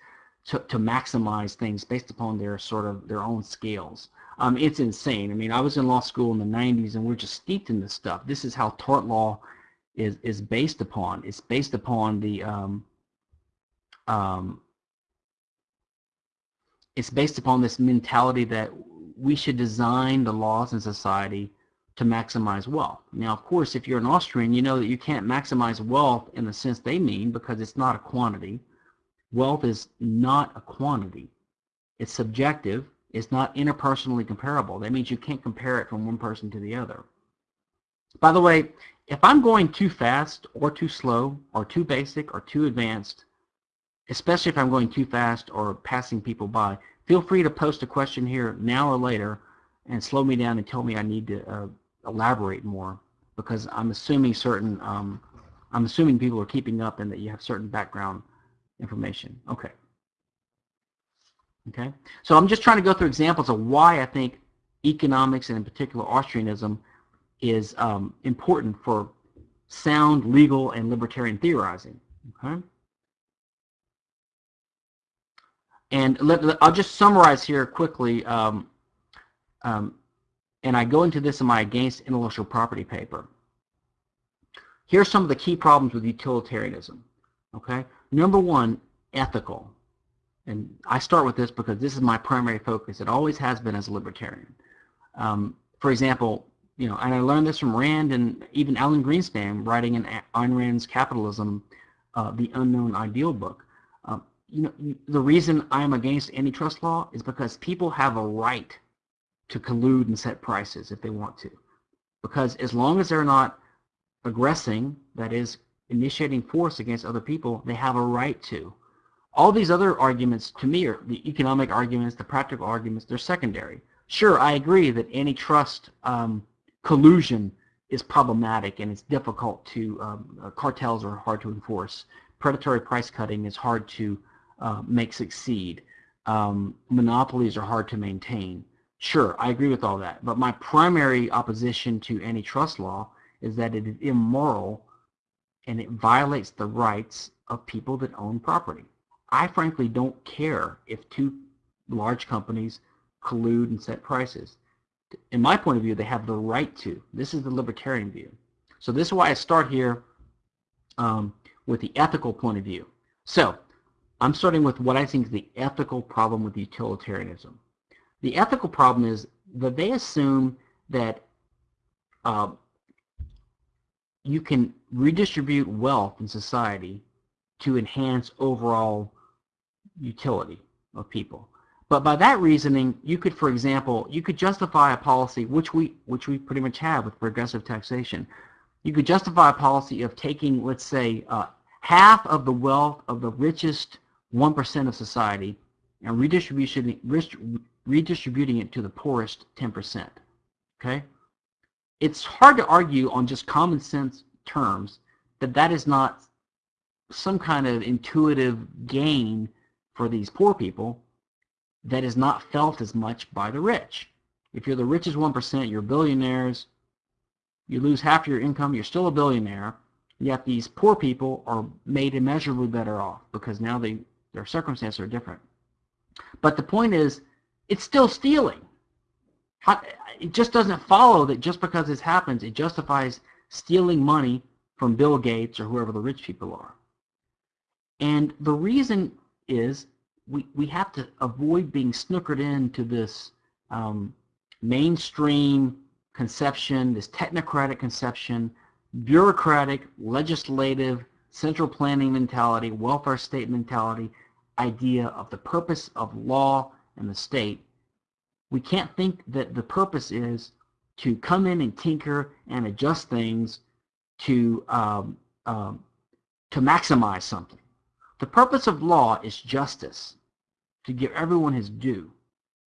Speaker 1: to, to maximize things based upon their sort of their own scales. Um, it's insane. I mean, I was in law school in the 90s and we're just steeped in this stuff. This is how tort law is is based upon. It's based upon the um, um, it's based upon this mentality that we should design the laws in society to maximize wealth. Now, of course, if you're an Austrian, you know that you can't maximize wealth in the sense they mean because it's not a quantity. Wealth is not a quantity. It's subjective. It's not interpersonally comparable. That means you can't compare it from one person to the other. By the way, if I'm going too fast or too slow or too basic or too advanced, especially if I'm going too fast or passing people by, feel free to post a question here now or later and slow me down and tell me I need to uh, elaborate more because I'm assuming certain um, I'm assuming people are keeping up and that you have certain background information. Okay. Okay. So I'm just trying to go through examples of why I think economics and in particular Austrianism is um, important for sound legal and libertarian theorizing. Okay? And let, I'll just summarize here quickly, um, um, and I go into this in my Against Intellectual Property paper. Here are some of the key problems with utilitarianism. Okay, number one, ethical. And I start with this because this is my primary focus. It always has been as a libertarian. Um, for example, you know, and I learned this from Rand and even Alan Greenspan writing in Ayn Rand's Capitalism, uh, the Unknown Ideal book you know, the reason I'm against antitrust law is because people have a right to collude and set prices if they want to. Because as long as they're not aggressing, that is, initiating force against other people, they have a right to. All these other arguments, to me, are the economic arguments, the practical arguments, they're secondary. Sure, I agree that antitrust um, collusion is problematic and it's difficult to, um, uh, cartels are hard to enforce. Predatory price cutting is hard to uh, make succeed. Um, monopolies are hard to maintain. Sure, I agree with all that. But my primary opposition to antitrust law is that it is immoral and it violates the rights of people that own property. I frankly don't care if two large companies collude and set prices. In my point of view, they have the right to. This is the libertarian view. So this is why I start here um, with the ethical point of view. So I'm starting with what I think is the ethical problem with utilitarianism. The ethical problem is that they assume that uh, you can redistribute wealth in society to enhance overall utility of people. But by that reasoning, you could, for example, you could justify a policy, which we, which we pretty much have with progressive taxation. You could justify a policy of taking, let's say, uh, half of the wealth of the richest 1% of society and redistribution, redistributing it to the poorest 10%. Okay? It's hard to argue on just common sense terms that that is not some kind of intuitive gain for these poor people that is not felt as much by the rich. If you're the richest 1%, you're billionaires, you lose half your income, you're still a billionaire, yet these poor people are made immeasurably better off because now they their circumstances are different. But the point is, it's still stealing. It just doesn't follow that just because this happens, it justifies stealing money from Bill Gates or whoever the rich people are. And the reason is we, we have to avoid being snookered into this um, mainstream conception, this technocratic conception, bureaucratic, legislative, central planning mentality, welfare state mentality idea of the purpose of law and the state, we can't think that the purpose is to come in and tinker and adjust things to um, um, to maximize something. The purpose of law is justice, to give everyone his due.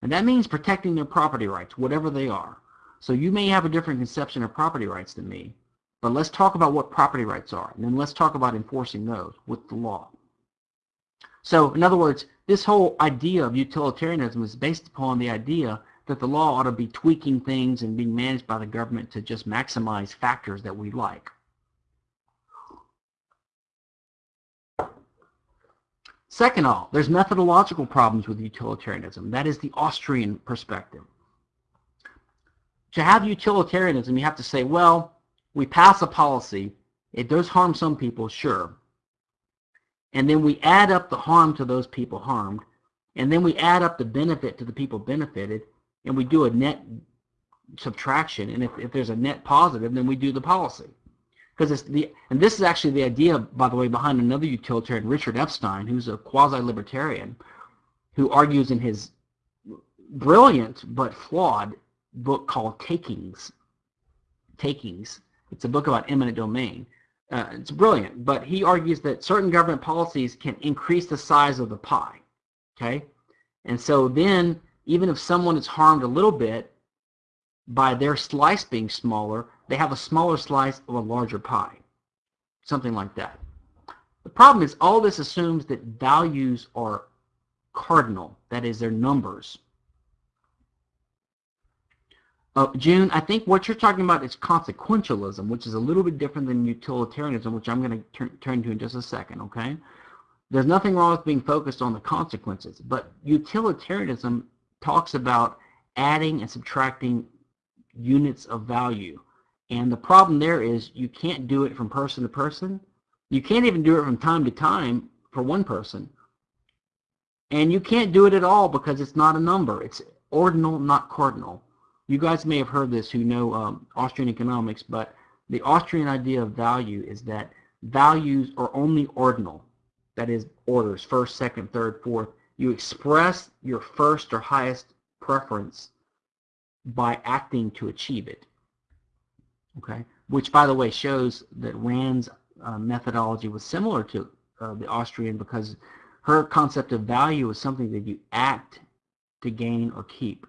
Speaker 1: And that means protecting their property rights, whatever they are. So you may have a different conception of property rights than me, but let's talk about what property rights are, and then let's talk about enforcing those with the law. So in other words, this whole idea of utilitarianism is based upon the idea that the law ought to be tweaking things and being managed by the government to just maximize factors that we like. Second all, there's methodological problems with utilitarianism. That is the Austrian perspective. To have utilitarianism, you have to say, well, we pass a policy. It does harm some people, sure and then we add up the harm to those people harmed, and then we add up the benefit to the people benefited, and we do a net subtraction, and if, if there's a net positive, then we do the policy. Because it's the, and this is actually the idea, by the way, behind another utilitarian, Richard Epstein, who's a quasi-libertarian, who argues in his brilliant but flawed book called Takings. Takings. It's a book about eminent domain. Uh, it's brilliant, but he argues that certain government policies can increase the size of the pie. Okay, and so then even if someone is harmed a little bit by their slice being smaller, they have a smaller slice of a larger pie, something like that. The problem is all this assumes that values are cardinal, that is, they're numbers. Uh, June, I think what you're talking about is consequentialism, which is a little bit different than utilitarianism, which I'm going to turn to in just a second, okay? There's nothing wrong with being focused on the consequences, but utilitarianism talks about adding and subtracting units of value. And the problem there is you can't do it from person to person. You can't even do it from time to time for one person. And you can't do it at all because it's not a number. It's ordinal, not cardinal. You guys may have heard this who know um, Austrian economics, but the Austrian idea of value is that values are only ordinal. That is orders, first, second, third, fourth. You express your first or highest preference by acting to achieve it. Okay, which by the way shows that Rand's uh, methodology was similar to uh, the Austrian because her concept of value is something that you act to gain or keep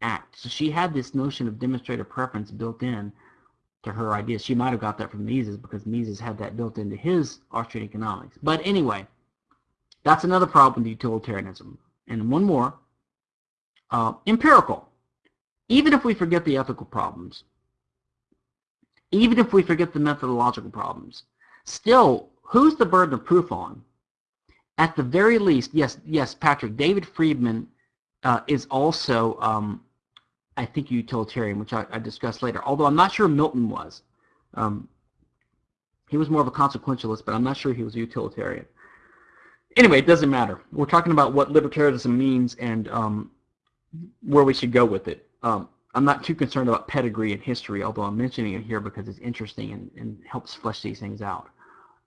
Speaker 1: act. So she had this notion of demonstrative preference built in to her ideas. She might have got that from Mises because Mises had that built into his Austrian economics. But anyway, that's another problem with utilitarianism. And one more, uh, empirical. Even if we forget the ethical problems, even if we forget the methodological problems, still, who's the burden of proof on? At the very least, yes, yes, Patrick, David Friedman uh, is also um, I think utilitarian, which I, I, discussed later. Although I'm not sure Milton was. Um, he was more of a consequentialist, but I'm not sure he was a utilitarian. Anyway, it doesn't matter. We're talking about what libertarianism means and um, where we should go with it. Um, I'm not too concerned about pedigree and history, although I'm mentioning it here because it's interesting and, and helps flesh these things out.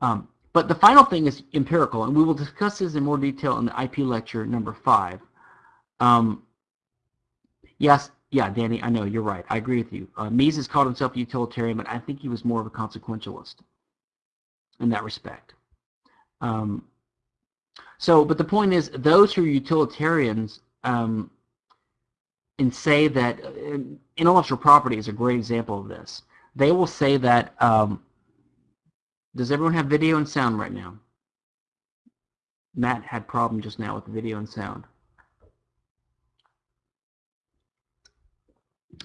Speaker 1: Um, but the final thing is empirical, and we will discuss this in more detail in the IP lecture number five. Um, yes, yeah, Danny, I know, you're right. I agree with you. Uh, Mises called himself a utilitarian, but I think he was more of a consequentialist in that respect. Um, so, but the point is, those who are utilitarians um, and say that intellectual property is a great example of this. They will say that, um, does everyone have video and sound right now? Matt had problem just now with video and sound.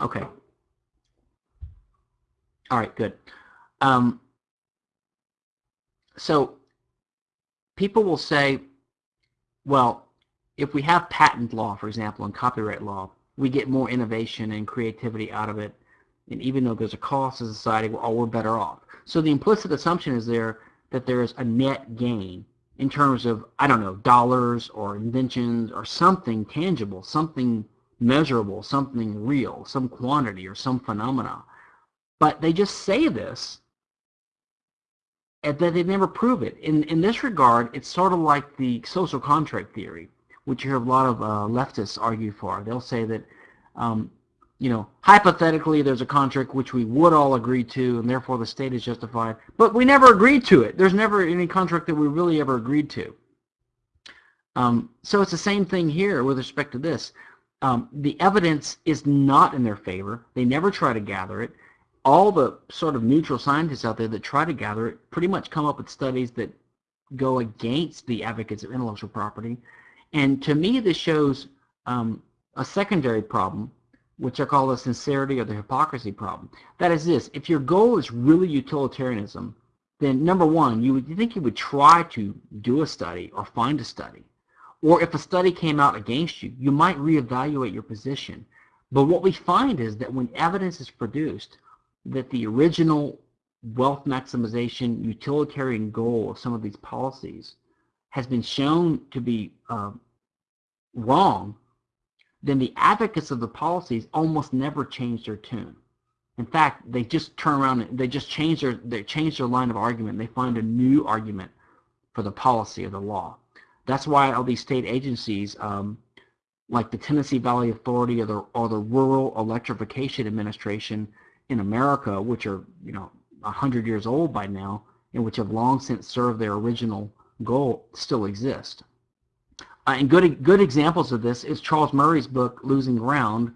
Speaker 1: Okay. All right, good. Um, so people will say, well, if we have patent law, for example, and copyright law, we get more innovation and creativity out of it. And even though there's a cost to society, we're, we're better off. So the implicit assumption is there that there is a net gain in terms of, I don't know, dollars or inventions or something tangible, something measurable, something real, some quantity or some phenomena. But they just say this and that they never prove it. In, in this regard, it's sort of like the social contract theory, which you hear a lot of uh, leftists argue for. They'll say that, um, you know, hypothetically there's a contract which we would all agree to and therefore the state is justified, but we never agreed to it. There's never any contract that we really ever agreed to. Um, so it's the same thing here with respect to this um, the evidence is not in their favor. They never try to gather it. All the sort of neutral scientists out there that try to gather it pretty much come up with studies that go against the advocates of intellectual property. And to me, this shows um, a secondary problem, which I call the sincerity or the hypocrisy problem. That is this, if your goal is really utilitarianism, then number one, you would you think you would try to do a study or find a study or if a study came out against you, you might reevaluate your position. But what we find is that when evidence is produced that the original wealth maximization utilitarian goal of some of these policies has been shown to be uh, wrong, then the advocates of the policies almost never change their tune. In fact, they just turn around and they just change their they change their line of argument. They find a new argument for the policy of the law. That's why all these state agencies, um, like the Tennessee Valley Authority or the, or the Rural Electrification Administration in America, which are, you know, 100 years old by now, and which have long since served their original goal, still exist. Uh, and good, good examples of this is Charles Murray's book, Losing Ground,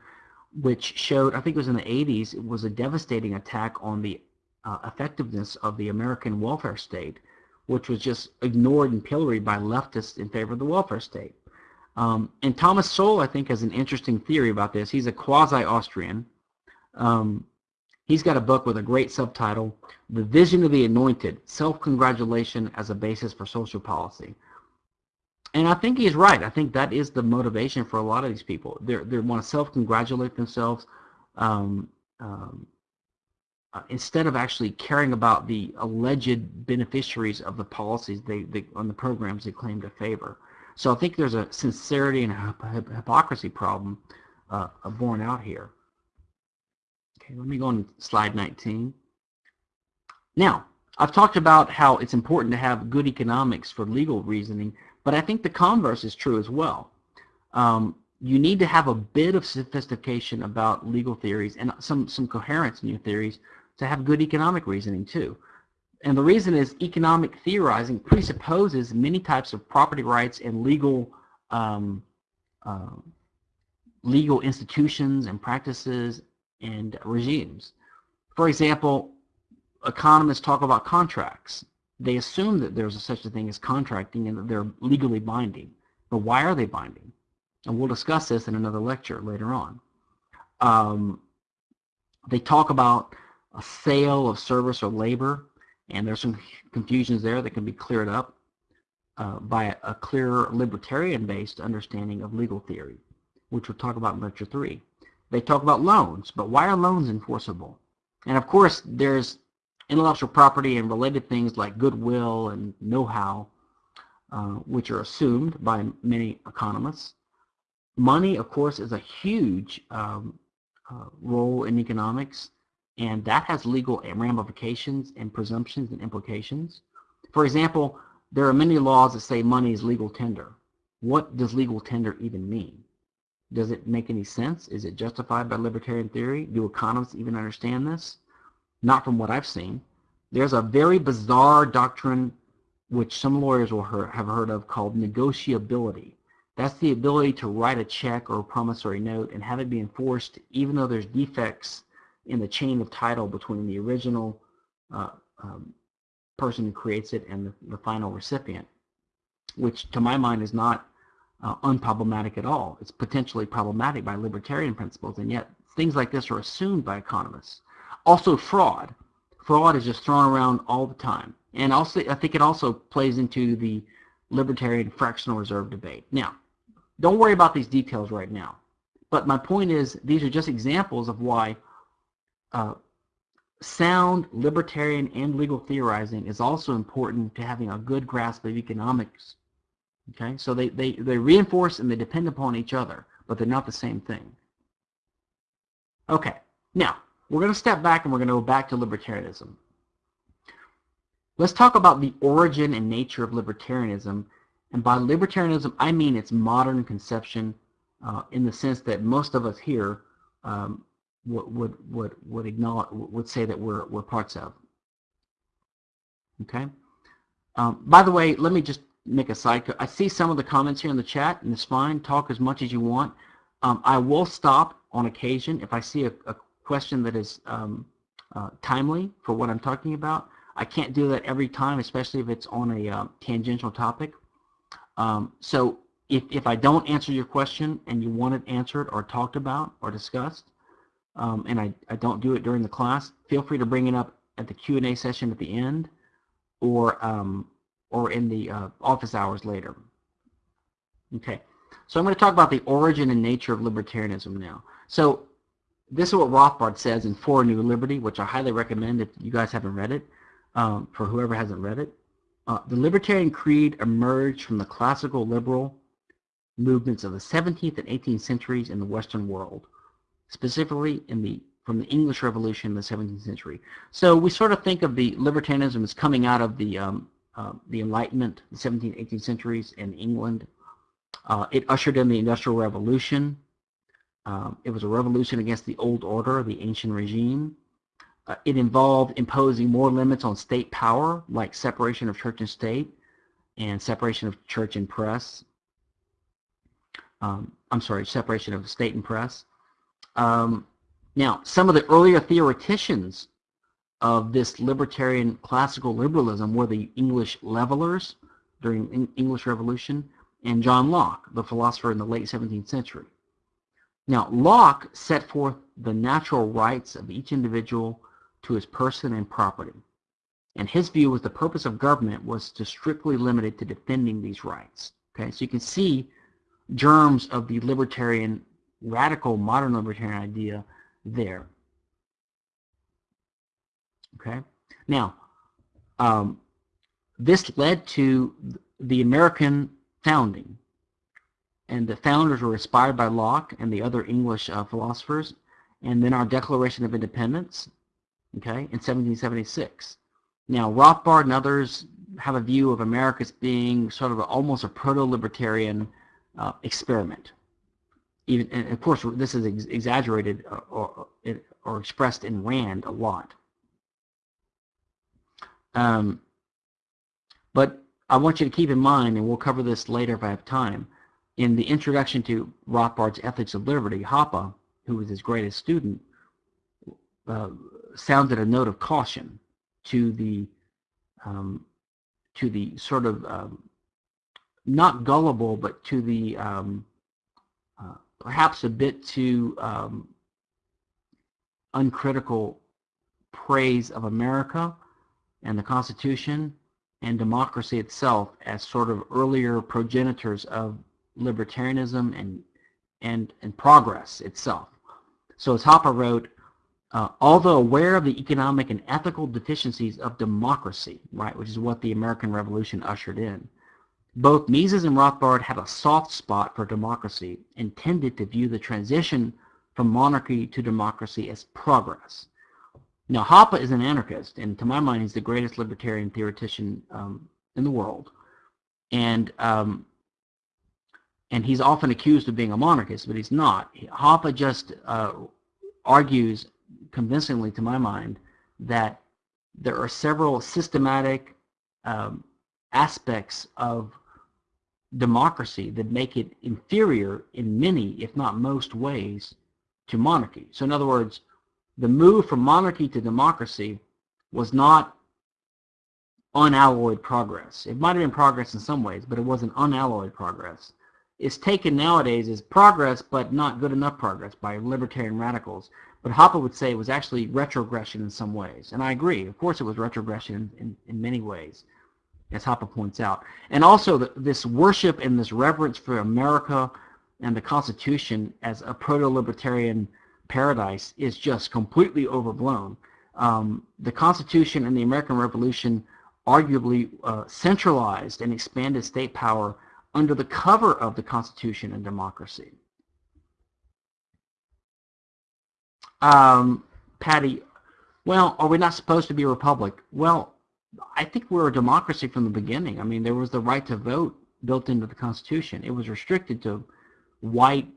Speaker 1: which showed, I think it was in the 80s, it was a devastating attack on the uh, effectiveness of the American welfare state which was just ignored and pilloried by leftists in favor of the welfare state. Um, and Thomas Sowell, I think, has an interesting theory about this. He's a quasi-Austrian, Um, he's got a book with a great subtitle, The Vision of the Anointed, Self-Congratulation as a Basis for Social Policy. And I think he's right. I think that is the motivation for a lot of these people. They're, they want to self-congratulate themselves um, um, uh, instead of actually caring about the alleged beneficiaries of the policies they, they on the programs they claim to favor. So I think there's a sincerity and a hypocrisy problem uh, borne out here. Okay, let me go on slide 19. Now, I've talked about how it's important to have good economics for legal reasoning, but I think the converse is true as well. Um, you need to have a bit of sophistication about legal theories and some, some coherence in your theories to have good economic reasoning too. And the reason is economic theorizing presupposes many types of property rights and legal um, uh, legal institutions and practices and regimes. For example, economists talk about contracts they assume that there's a such a thing as contracting and that they're legally binding. But why are they binding? And we'll discuss this in another lecture later on. Um, they talk about a sale of service or labor, and there's some confusions there that can be cleared up uh, by a, a clear libertarian-based understanding of legal theory, which we'll talk about in lecture three. They talk about loans, but why are loans enforceable? And of course, there's intellectual property and related things like goodwill and know-how, uh, which are assumed by many economists. Money, of course, is a huge um, uh, role in economics, and that has legal ramifications and presumptions and implications. For example, there are many laws that say money is legal tender. What does legal tender even mean? Does it make any sense? Is it justified by libertarian theory? Do economists even understand this? not from what I've seen. There's a very bizarre doctrine which some lawyers will have heard of called negotiability. That's the ability to write a check or a promissory note and have it be enforced even though there's defects in the chain of title between the original uh, um, person who creates it and the, the, final recipient, which to my mind is not uh, unproblematic at all. It's potentially problematic by libertarian principles, and yet things like this are assumed by economists. Also fraud. Fraud is just thrown around all the time. And also, I think it also plays into the libertarian fractional reserve debate. Now, don't worry about these details right now. But my point is, these are just examples of why uh, sound libertarian and legal theorizing is also important to having a good grasp of economics. Okay, so they, they, they reinforce and they depend upon each other, but they're not the same thing. Okay, now, we're going to step back and we're going to go back to libertarianism. Let's talk about the origin and nature of libertarianism. And by libertarianism, I mean its modern conception uh, in the sense that most of us here um, would, would, would, acknowledge, would say that we're, we're parts of. Okay? Um, by the way, let me just make a side. I see some of the comments here in the chat, and it's fine. Talk as much as you want. Um, I will stop on occasion if I see a, a question that is um, uh, timely for what I'm talking about. I can't do that every time, especially if it's on a uh, tangential topic. Um, so if, if I don't answer your question and you want it answered or talked about or discussed, um, and I, I don't do it during the class, feel free to bring it up at the Q&A session at the end or, um, or in the uh, office hours later. Okay, so I'm going to talk about the origin and nature of libertarianism now. So this is what Rothbard says in For a New Liberty, which I highly recommend if you guys haven't read it, um, for whoever hasn't read it. Uh, the Libertarian Creed emerged from the classical liberal movements of the 17th and 18th centuries in the Western world, specifically in the from the English Revolution in the 17th century. So we sort of think of the libertarianism as coming out of the um, uh, the Enlightenment, the 17th, 18th centuries in England. Uh, it ushered in the Industrial Revolution, um, it was a revolution against the old order, the ancient regime. Uh, it involved imposing more limits on state power, like separation of church and state, and separation of church and press. Um, I'm sorry, separation of state and press. Um, now, some of the earlier theoreticians of this libertarian classical liberalism were the English levelers during the English Revolution and John Locke, the philosopher in the late 17th century. Now, Locke set forth the natural rights of each individual to his person and property. And his view was the purpose of government was to strictly limit it to defending these rights. Okay, so you can see germs of the libertarian, radical modern libertarian idea there. Okay, now um, this led to the American founding, and the founders were inspired by Locke and the other English uh, philosophers, and then our Declaration of Independence, okay, in 1776. Now, Rothbard and others have a view of America as being sort of a, almost a proto-libertarian uh, experiment. Even, and of course, this is ex exaggerated or, or, or, expressed in Rand a lot. Um, but I want you to keep in mind, and we'll cover this later if I have time, in the introduction to Rothbard's Ethics of Liberty, Hoppe, who was his greatest student, uh, sounded a note of caution to the um, to the sort of um, not gullible, but to the um, uh, perhaps a bit too um, uncritical praise of America and the Constitution and democracy itself as sort of earlier progenitors of libertarianism and and and progress itself. So as Hoppe wrote, uh, although aware of the economic and ethical deficiencies of democracy, right, which is what the American Revolution ushered in, both Mises and Rothbard had a soft spot for democracy and tended to view the transition from monarchy to democracy as progress. Now, Hoppe is an anarchist, and to my mind, he's the greatest libertarian theoretician um, in the world. And um, and he's often accused of being a monarchist, but he's not. Hoppe just uh, argues convincingly to my mind that there are several systematic um, aspects of democracy that make it inferior in many, if not most ways, to monarchy. So in other words, the move from monarchy to democracy was not unalloyed progress. It might have been progress in some ways, but it was an unalloyed progress. It's taken nowadays as progress, but not good enough progress by libertarian radicals but Hoppe would say it was actually retrogression in some ways. And I agree. Of course it was retrogression in, in many ways, as Hoppe points out. And also the, this worship and this reverence for America and the Constitution as a proto-libertarian paradise is just completely overblown. Um, the Constitution and the American Revolution arguably uh, centralized and expanded state power under the cover of the Constitution and democracy. Um, Patty, well, are we not supposed to be a republic? Well, I think we're a democracy from the beginning. I mean, there was the right to vote built into the Constitution. It was restricted to white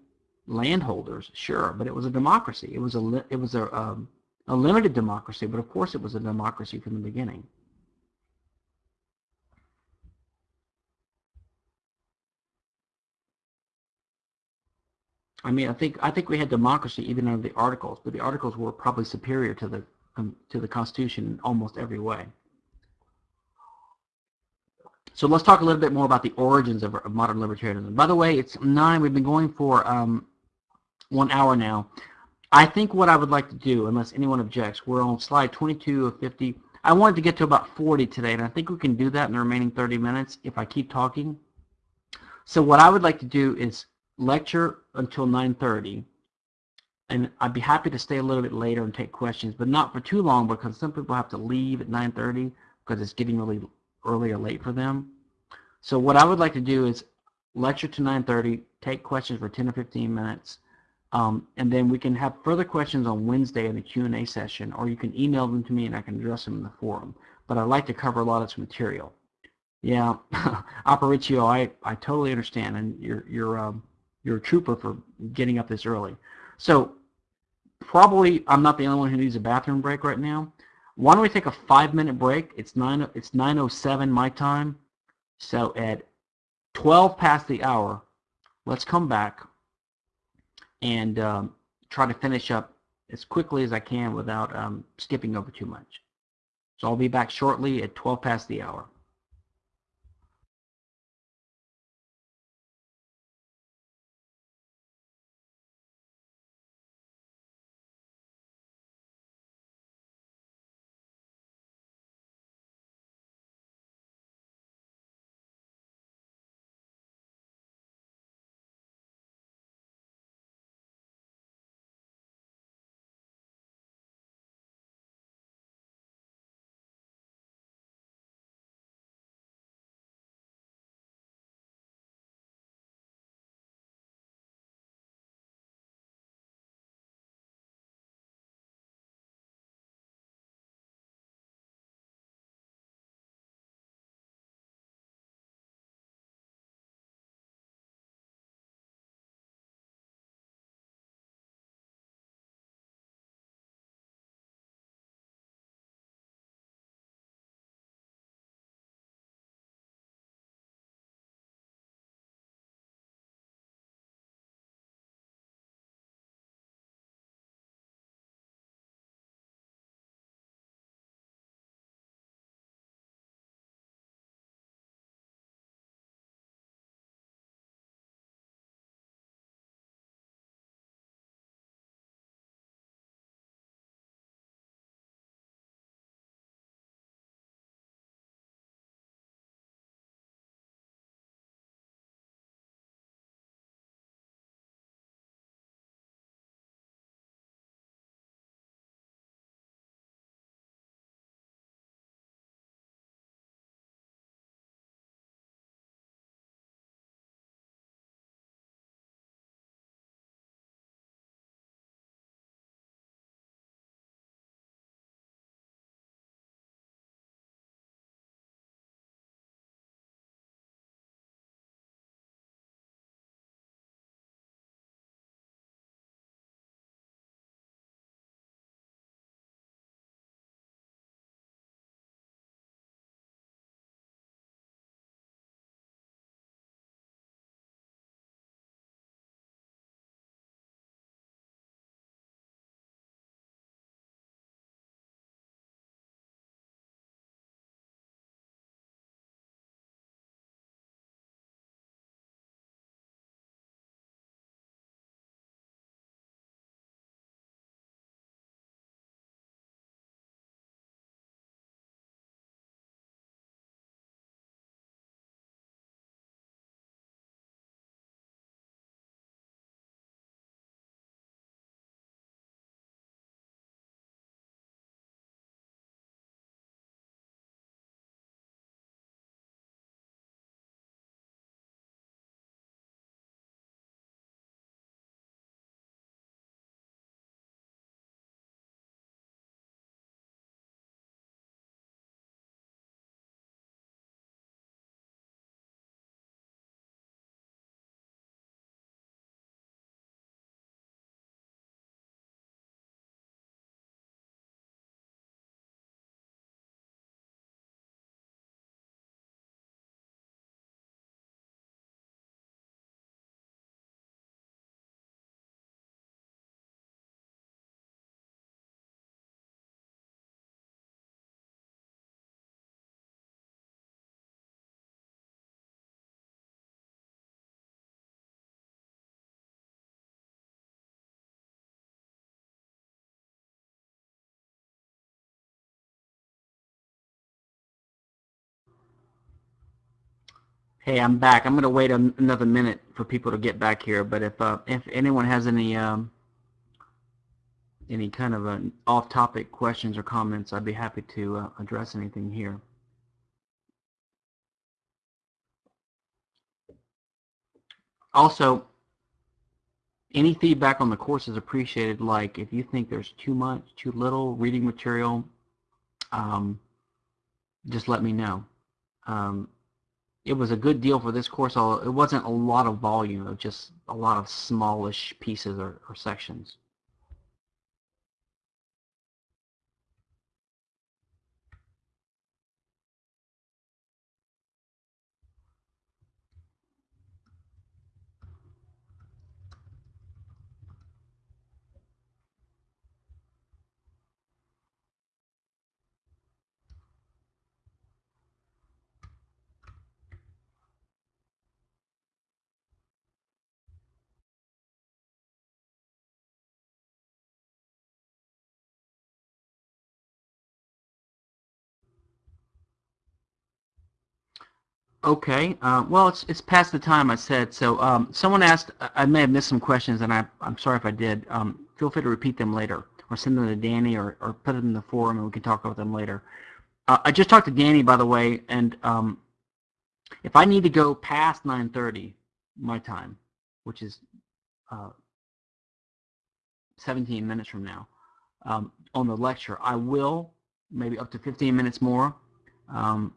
Speaker 1: landholders, sure, but it was a democracy. It was a it was a um, a limited democracy, but of course it was a democracy from the beginning. I mean, I think I think we had democracy even under the Articles, but the Articles were probably superior to the um, to the Constitution in almost every way. So let's talk a little bit more about the origins of, of modern libertarianism. By the way, it's nine. We've been going for um, one hour now. I think what I would like to do, unless anyone objects, we're on slide 22 of 50. I wanted to get to about 40 today, and I think we can do that in the remaining 30 minutes if I keep talking. So what I would like to do is lecture until 9.30 and I'd be happy to stay a little bit later and take questions, but not for too long because some people have to leave at 9.30 because it's getting really early or late for them. So what I would like to do is lecture to 9.30, take questions for 10 or 15 minutes, um, and then we can have further questions on Wednesday in the Q&A session, or you can email them to me and I can address them in the forum. But I'd like to cover a lot of this material. Yeah, Aparicio, I, I totally understand, and you're, you're um, you're a trooper for getting up this early. So probably I'm not the only one who needs a bathroom break right now. Why don't we take a five minute break? It's nine. It's 9:07 my time. So at 12 past the hour, let's come back and um, try to finish up as quickly as I can without um, skipping over too much. So I'll be back shortly at 12 past the hour. Hey, I'm back. I'm going to wait another minute for people to get back here, but if uh, if anyone has any um, any kind of uh, off-topic questions or comments, I'd be happy to uh, address anything here. Also, any feedback on the course is appreciated. Like if you think there's too much, too little reading material, um, just let me know. Um, it was a good deal for this course, it wasn't a lot of volume, of just a lot of smallish pieces or, or sections. Okay. Uh, well, it's it's past the time I said. So um, someone asked. I may have missed some questions, and I I'm sorry if I did. Um, feel free to repeat them later, or send them to Danny, or or put them in the forum, and we can talk about them later. Uh, I just talked to Danny, by the way, and um, if I need to go past 9:30 my time, which is uh, 17 minutes from now, um, on the lecture, I will maybe up to 15 minutes more. Um,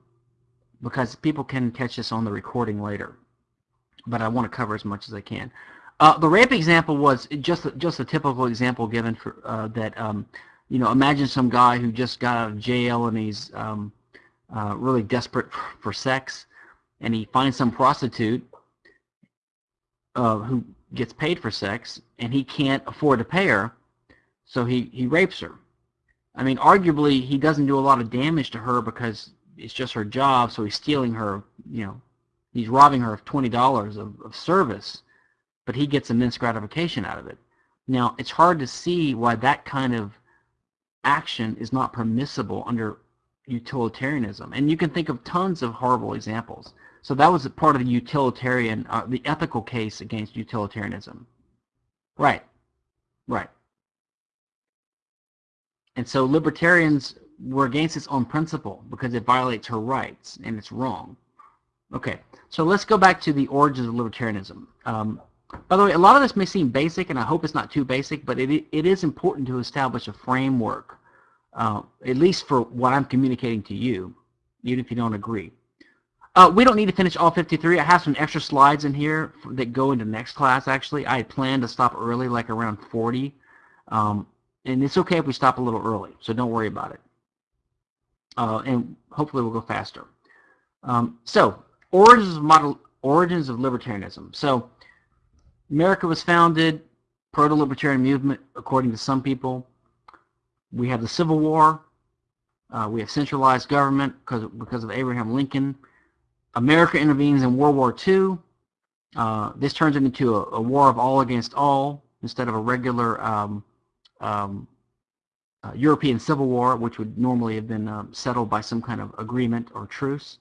Speaker 1: because people can catch this on the recording later. But I want to cover as much as I can. Uh, the rape example was just just a typical example given for uh, that. Um, you know, imagine some guy who just got out of jail and he's um, uh, really desperate for sex, and he finds some prostitute uh, who gets paid for sex, and he can't afford to pay her, so he he rapes her. I mean, arguably, he doesn't do a lot of damage to her because it's just her job, so he's stealing her, you know, he's robbing her of $20 of, of service, but he gets immense gratification out of it. Now, it's hard to see why that kind of action is not permissible under utilitarianism. And you can think of tons of horrible examples. So that was part of the utilitarian, uh, the ethical case against utilitarianism. Right, right. And so libertarians were against its own principle because it violates her rights and it's wrong. Okay, so let's go back to the origins of libertarianism. Um, by the way, a lot of this may seem basic, and I hope it's not too basic, but it, it is important to establish a framework, uh, at least for what I'm communicating to you, even if you don't agree. Uh, we don't need to finish all 53. I have some extra slides in here that go into next class, actually. I planned to stop early, like around 40. Um, and it's okay if we stop a little early, so don't worry about it uh, and hopefully we'll go faster. Um, so, origins of model, origins of libertarianism. So, America was founded proto-libertarian movement, according to some people. We have the Civil War. Uh, we have centralized government because because of Abraham Lincoln. America intervenes in World War II. Uh, this turns into a, a, war of all against all instead of a regular um, um, uh, European Civil War, which would normally have been uh, settled by some kind of agreement or truce.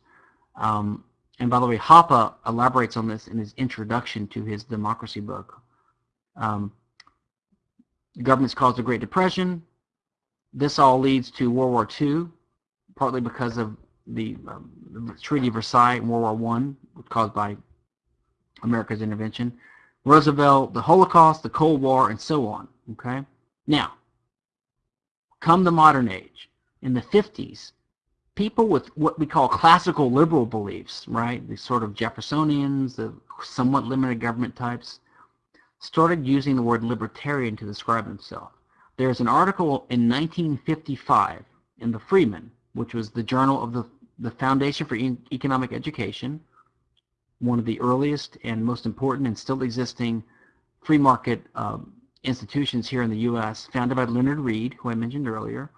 Speaker 1: Um, and by the way, Hoppe elaborates on this in his introduction to his democracy book. Um, governments caused the Great Depression. This all leads to World War II, partly because of the, um, the Treaty of Versailles and World War I, caused by America's intervention. Roosevelt, the Holocaust, the Cold War, and so on. Okay. Now, come the modern age, in the 50s, people with what we call classical liberal beliefs, right, the sort of Jeffersonians, the somewhat limited government types, started using the word libertarian to describe themselves. There's an article in 1955 in the Freeman, which was the journal of the, the Foundation for e Economic Education, one of the earliest and most important and still existing free market um, institutions here in the U.S. founded by Leonard Read, who I mentioned earlier.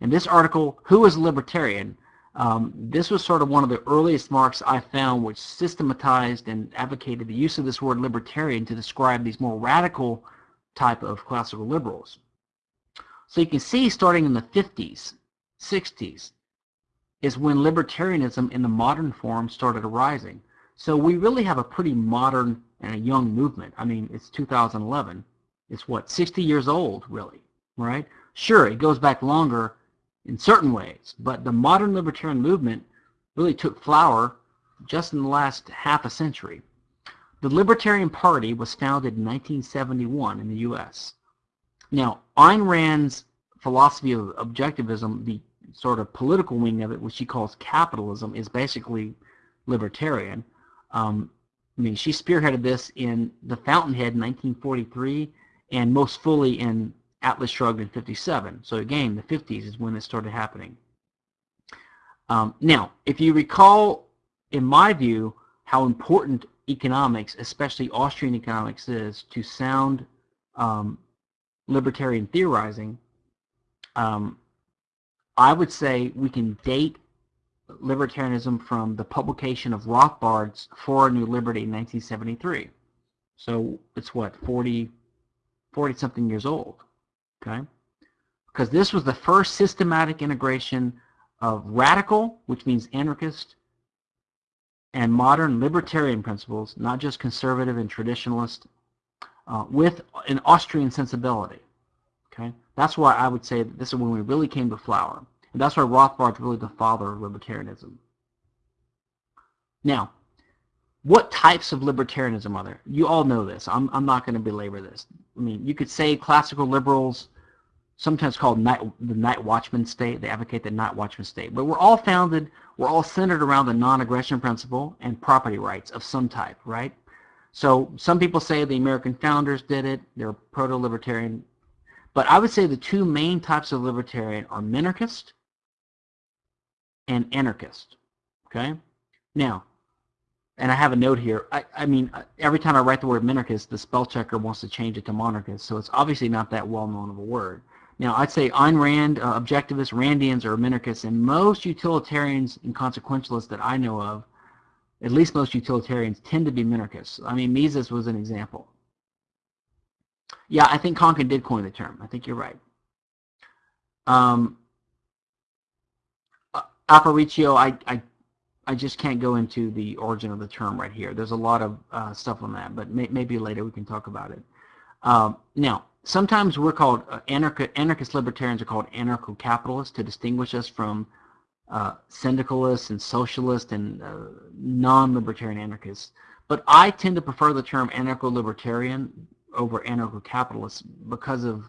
Speaker 1: And this article, Who is a Libertarian? Um, this was sort of one of the earliest marks I found which systematized and advocated the use of this word libertarian to describe these more radical type of classical liberals. So you can see starting in the 50s, 60s, is when libertarianism in the modern form started arising. So we really have a pretty modern and a young movement. I mean, it's 2011. It's what, 60 years old, really, right? Sure, it goes back longer in certain ways, but the modern libertarian movement really took flower just in the last half a century. The Libertarian Party was founded in 1971 in the U.S. Now, Ayn Rand's philosophy of objectivism, the sort of political wing of it, which she calls capitalism, is basically libertarian. Um, I mean, she spearheaded this in The Fountainhead in 1943 and most fully in Atlas Shrugged in 57. So again, the 50s is when this started happening. Um, now, if you recall, in my view, how important economics, especially Austrian economics, is to sound um, libertarian theorizing, um, I would say we can date libertarianism from the publication of Rothbard's For a New Liberty in 1973. So it's what, 40, 40 something years old, okay? Because this was the first systematic integration of radical, which means anarchist, and modern libertarian principles, not just conservative and traditionalist, uh, with an Austrian sensibility. Okay, That's why I would say that this is when we really came to flower. And that's why Rothbard's really the father of libertarianism. Now, what types of libertarianism are there? You all know this. I'm, I'm not going to belabor this. I mean, you could say classical liberals, sometimes called night, the night watchman state. They advocate the night watchman state. But we're all founded, we're all centered around the non-aggression principle and property rights of some type, right? So some people say the American founders did it. They're proto-libertarian. But I would say the two main types of libertarian are minarchist and anarchist. Okay? Now, and I have a note here. I, I mean, every time I write the word minarchist, the spell checker wants to change it to monarchist, so it's obviously not that well known of a word. Now, I'd say Ayn Rand, uh, objectivists, Randians, or minarchists, and most utilitarians and consequentialists that I know of, at least most utilitarians, tend to be minarchists. I mean, Mises was an example. Yeah, I think Konkin did coin the term. I think you're right. Um, Aparicio, I, I, I just can't go into the origin of the term right here. There's a lot of uh, stuff on that, but may, maybe later we can talk about it. Um, now, sometimes we're called uh, anarch anarchist libertarians are called anarcho-capitalists to distinguish us from uh, syndicalists and socialists and uh, non-libertarian anarchists. But I tend to prefer the term anarcho-libertarian over anarcho-capitalist because of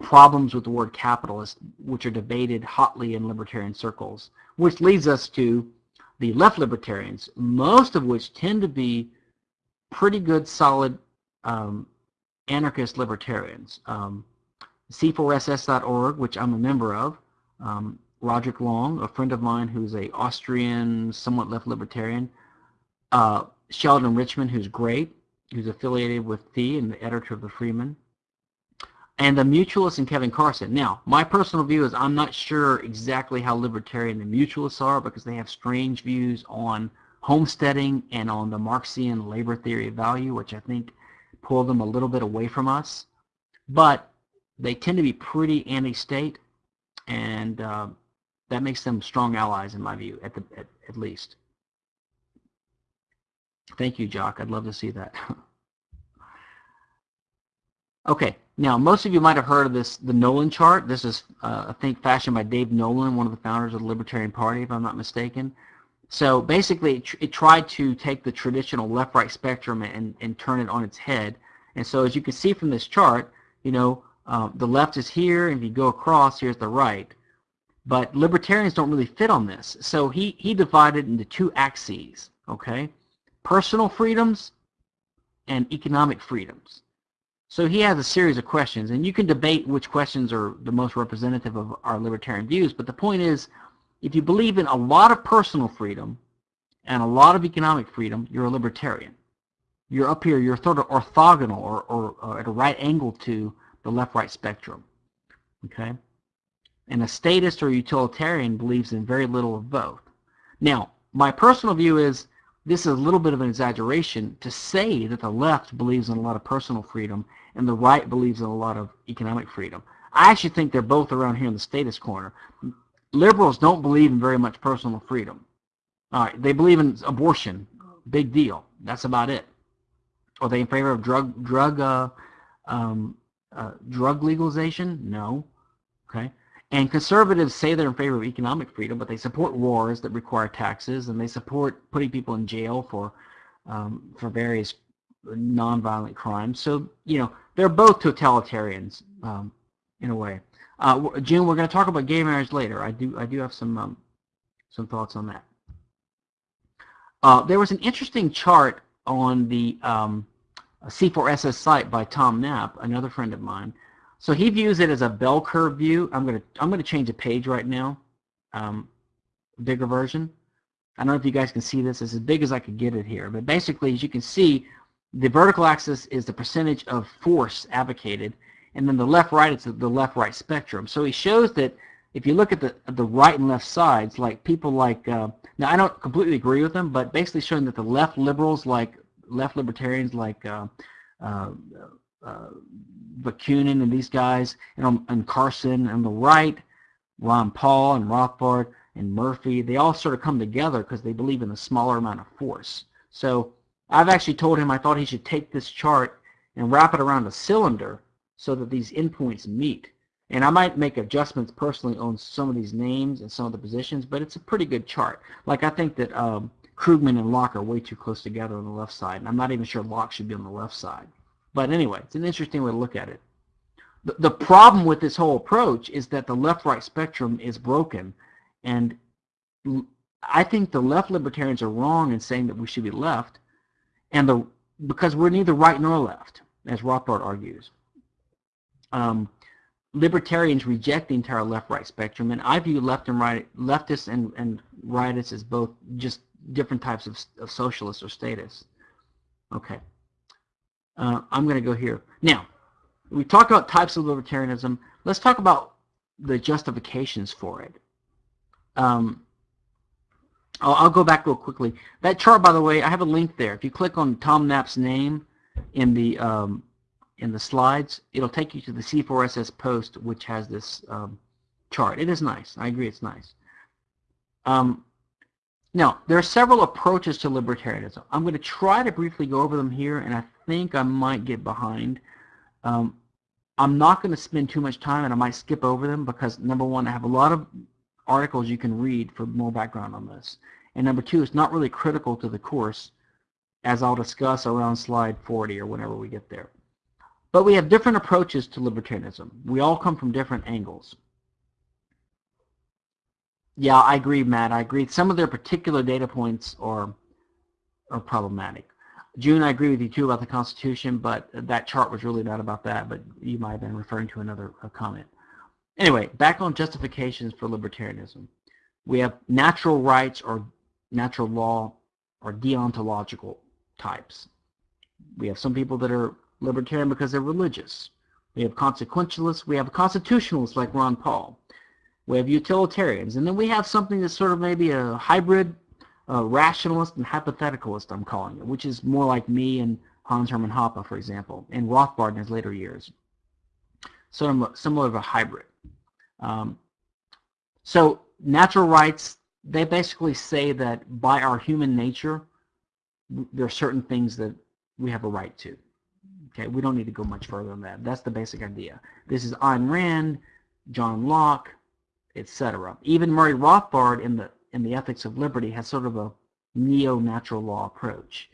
Speaker 1: problems with the word capitalist, which are debated hotly in libertarian circles, which leads us to the left libertarians, most of which tend to be pretty good, solid um, anarchist libertarians. Um, C4SS.org, which I'm a member of, um, Roderick Long, a friend of mine who's a Austrian, somewhat left libertarian, uh, Sheldon Richman, who's great, who's affiliated with FEE and the editor of the Freeman, and the mutualists and Kevin Carson. Now, my personal view is I'm not sure exactly how libertarian the mutualists are because they have strange views on homesteading and on the Marxian labor theory of value, which I think pull them a little bit away from us. But they tend to be pretty anti-state, and uh, that makes them strong allies in my view, at, the, at, at least. Thank you, Jock. I'd love to see that. okay, now most of you might have heard of this, the Nolan chart. This is, uh, I think, fashioned by Dave Nolan, one of the founders of the Libertarian Party, if I'm not mistaken. So basically, it, tr it tried to take the traditional left-right spectrum and, and turn it on its head. And so as you can see from this chart, you know, uh, the left is here, and if you go across, here's the right. But libertarians don't really fit on this. So he, he divided into two axes, okay? Personal freedoms and economic freedoms. So he has a series of questions, and you can debate which questions are the most representative of our libertarian views, but the point is, if you believe in a lot of personal freedom and a lot of economic freedom, you're a libertarian. You're up here, you're sort of orthogonal or, or, or at a right angle to the left-right spectrum. Okay? And a statist or utilitarian believes in very little of both. Now, my personal view is this is a little bit of an exaggeration to say that the left believes in a lot of personal freedom and the right believes in a lot of economic freedom. I actually think they're both around here in the statist corner. Liberals don't believe in very much personal freedom. All right, they believe in abortion big deal. That's about it. Are they in favor of drug drug uh, um, uh, drug legalization? No. Okay. And conservatives say they're in favor of economic freedom, but they support wars that require taxes, and they support putting people in jail for um, for various nonviolent crimes. So you know they're both totalitarians um, in a way. Uh, June, we're going to talk about gay marriage later. I do I do have some um, some thoughts on that. Uh, there was an interesting chart on the um, C4SS site by Tom Knapp, another friend of mine. So he views it as a bell curve view. I'm going to I'm going to change a page right now, um, bigger version. I don't know if you guys can see this. It's as big as I could get it here. But basically, as you can see, the vertical axis is the percentage of force advocated, and then the left-right is the left-right spectrum. So he shows that if you look at the the right and left sides, like people like uh, now I don't completely agree with them, but basically showing that the left liberals like left libertarians like uh, uh, uh, Bakunin and these guys, and, and Carson, and the right, Ron Paul and Rothbard and Murphy, they all sort of come together because they believe in the smaller amount of force. So I've actually told him I thought he should take this chart and wrap it around a cylinder so that these endpoints meet. And I might make adjustments personally on some of these names and some of the positions, but it's a pretty good chart. Like I think that um, Krugman and Locke are way too close together on the left side, and I'm not even sure Locke should be on the left side. But anyway, it's an interesting way to look at it. The, the problem with this whole approach is that the left-right spectrum is broken, and I think the left libertarians are wrong in saying that we should be left, and the because we're neither right nor left, as Rothbard argues. Um, libertarians reject the entire left-right spectrum, and I view left and right, leftists and, and rightists as both just different types of, of socialists or statists. Okay. Uh, I'm going to go here. Now, we talk about types of libertarianism. Let's talk about the justifications for it. Um, I'll, I'll, go back real quickly. That chart, by the way, I have a link there. If you click on Tom Knapp's name in the um, in the slides, it'll take you to the C4SS post, which has this um, chart. It is nice. I agree, it's nice. Um, now, there are several approaches to libertarianism. I'm going to try to briefly go over them here, and I think I might get behind. Um, I'm not going to spend too much time, and I might skip over them because, number one, I have a lot of articles you can read for more background on this. And number two, it's not really critical to the course, as I'll discuss around slide 40 or whenever we get there. But we have different approaches to libertarianism. We all come from different angles. Yeah, I agree, Matt. I agree. Some of their particular data points are are problematic. June, I agree with you too about the Constitution, but that chart was really not about that, but you might have been referring to another comment. Anyway, back on justifications for libertarianism. We have natural rights or natural law or deontological types. We have some people that are libertarian because they're religious. We have consequentialists. We have constitutionalists like Ron Paul. We have utilitarians. And then we have something that's sort of maybe a hybrid uh, rationalist and hypotheticalist, I'm calling it, which is more like me and Hans Hermann Hoppe, for example, and Rothbard in his later years. Of similar of a hybrid. Um, so natural rights, they basically say that by our human nature, there are certain things that we have a right to. Okay, we don't need to go much further than that. That's the basic idea. This is Ayn Rand, John Locke, etc. Even Murray Rothbard in the in the Ethics of Liberty has sort of a neo-natural law approach.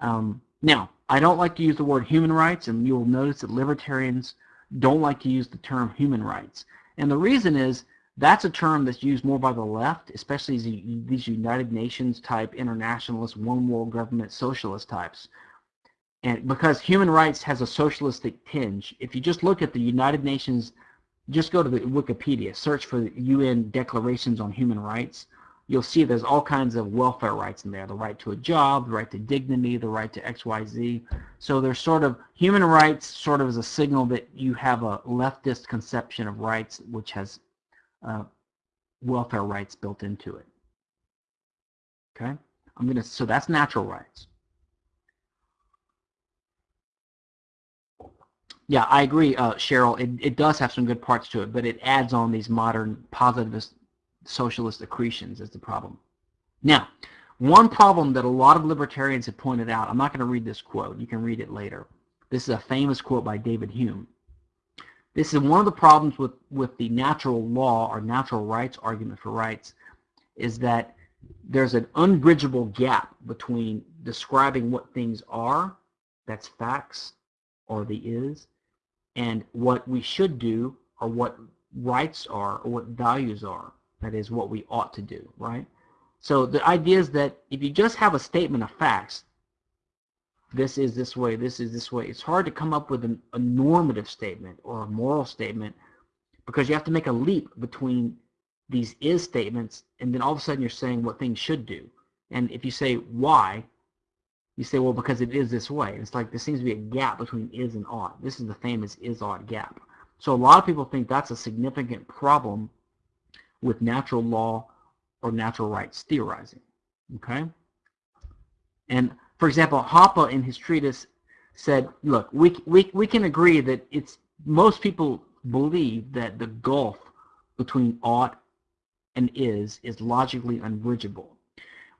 Speaker 1: Um, now, I don't like to use the word human rights, and you'll notice that libertarians don't like to use the term human rights. And the reason is that's a term that's used more by the left, especially these United Nations type internationalist, one world government socialist types. And because human rights has a socialistic tinge, if you just look at the United Nations just go to the Wikipedia, search for the UN declarations on human rights. You'll see there's all kinds of welfare rights in there, the right to a job, the right to dignity, the right to XYZ. So there's sort of, human rights sort of as a signal that you have a leftist conception of rights which has uh, welfare rights built into it. Okay? I'm gonna, so that's natural rights. Yeah, I agree, uh, Cheryl. It, it does have some good parts to it, but it adds on these modern positivist socialist accretions is the problem. Now, One problem that a lot of libertarians have pointed out, I'm not going to read this quote, you can read it later. This is a famous quote by David Hume. This is one of the problems with, with the natural law or natural rights argument for rights is that there's an unbridgeable gap between describing what things are, that's facts, or the is, and what we should do, or what rights are, or what values are, that is what we ought to do, right? So the idea is that if you just have a statement of facts, this is this way, this is this way, it's hard to come up with an, a normative statement or a moral statement because you have to make a leap between these is statements and then all of a sudden you're saying what things should do. And if you say why, you say, well, because it is this way. It's like there seems to be a gap between is and ought. This is the famous is-ought gap. So a lot of people think that's a significant problem with natural law or natural rights theorizing. Okay? And for example, Hoppe in his treatise said, look, we, we, we can agree that it's most people believe that the gulf between ought and is is logically unbridgeable.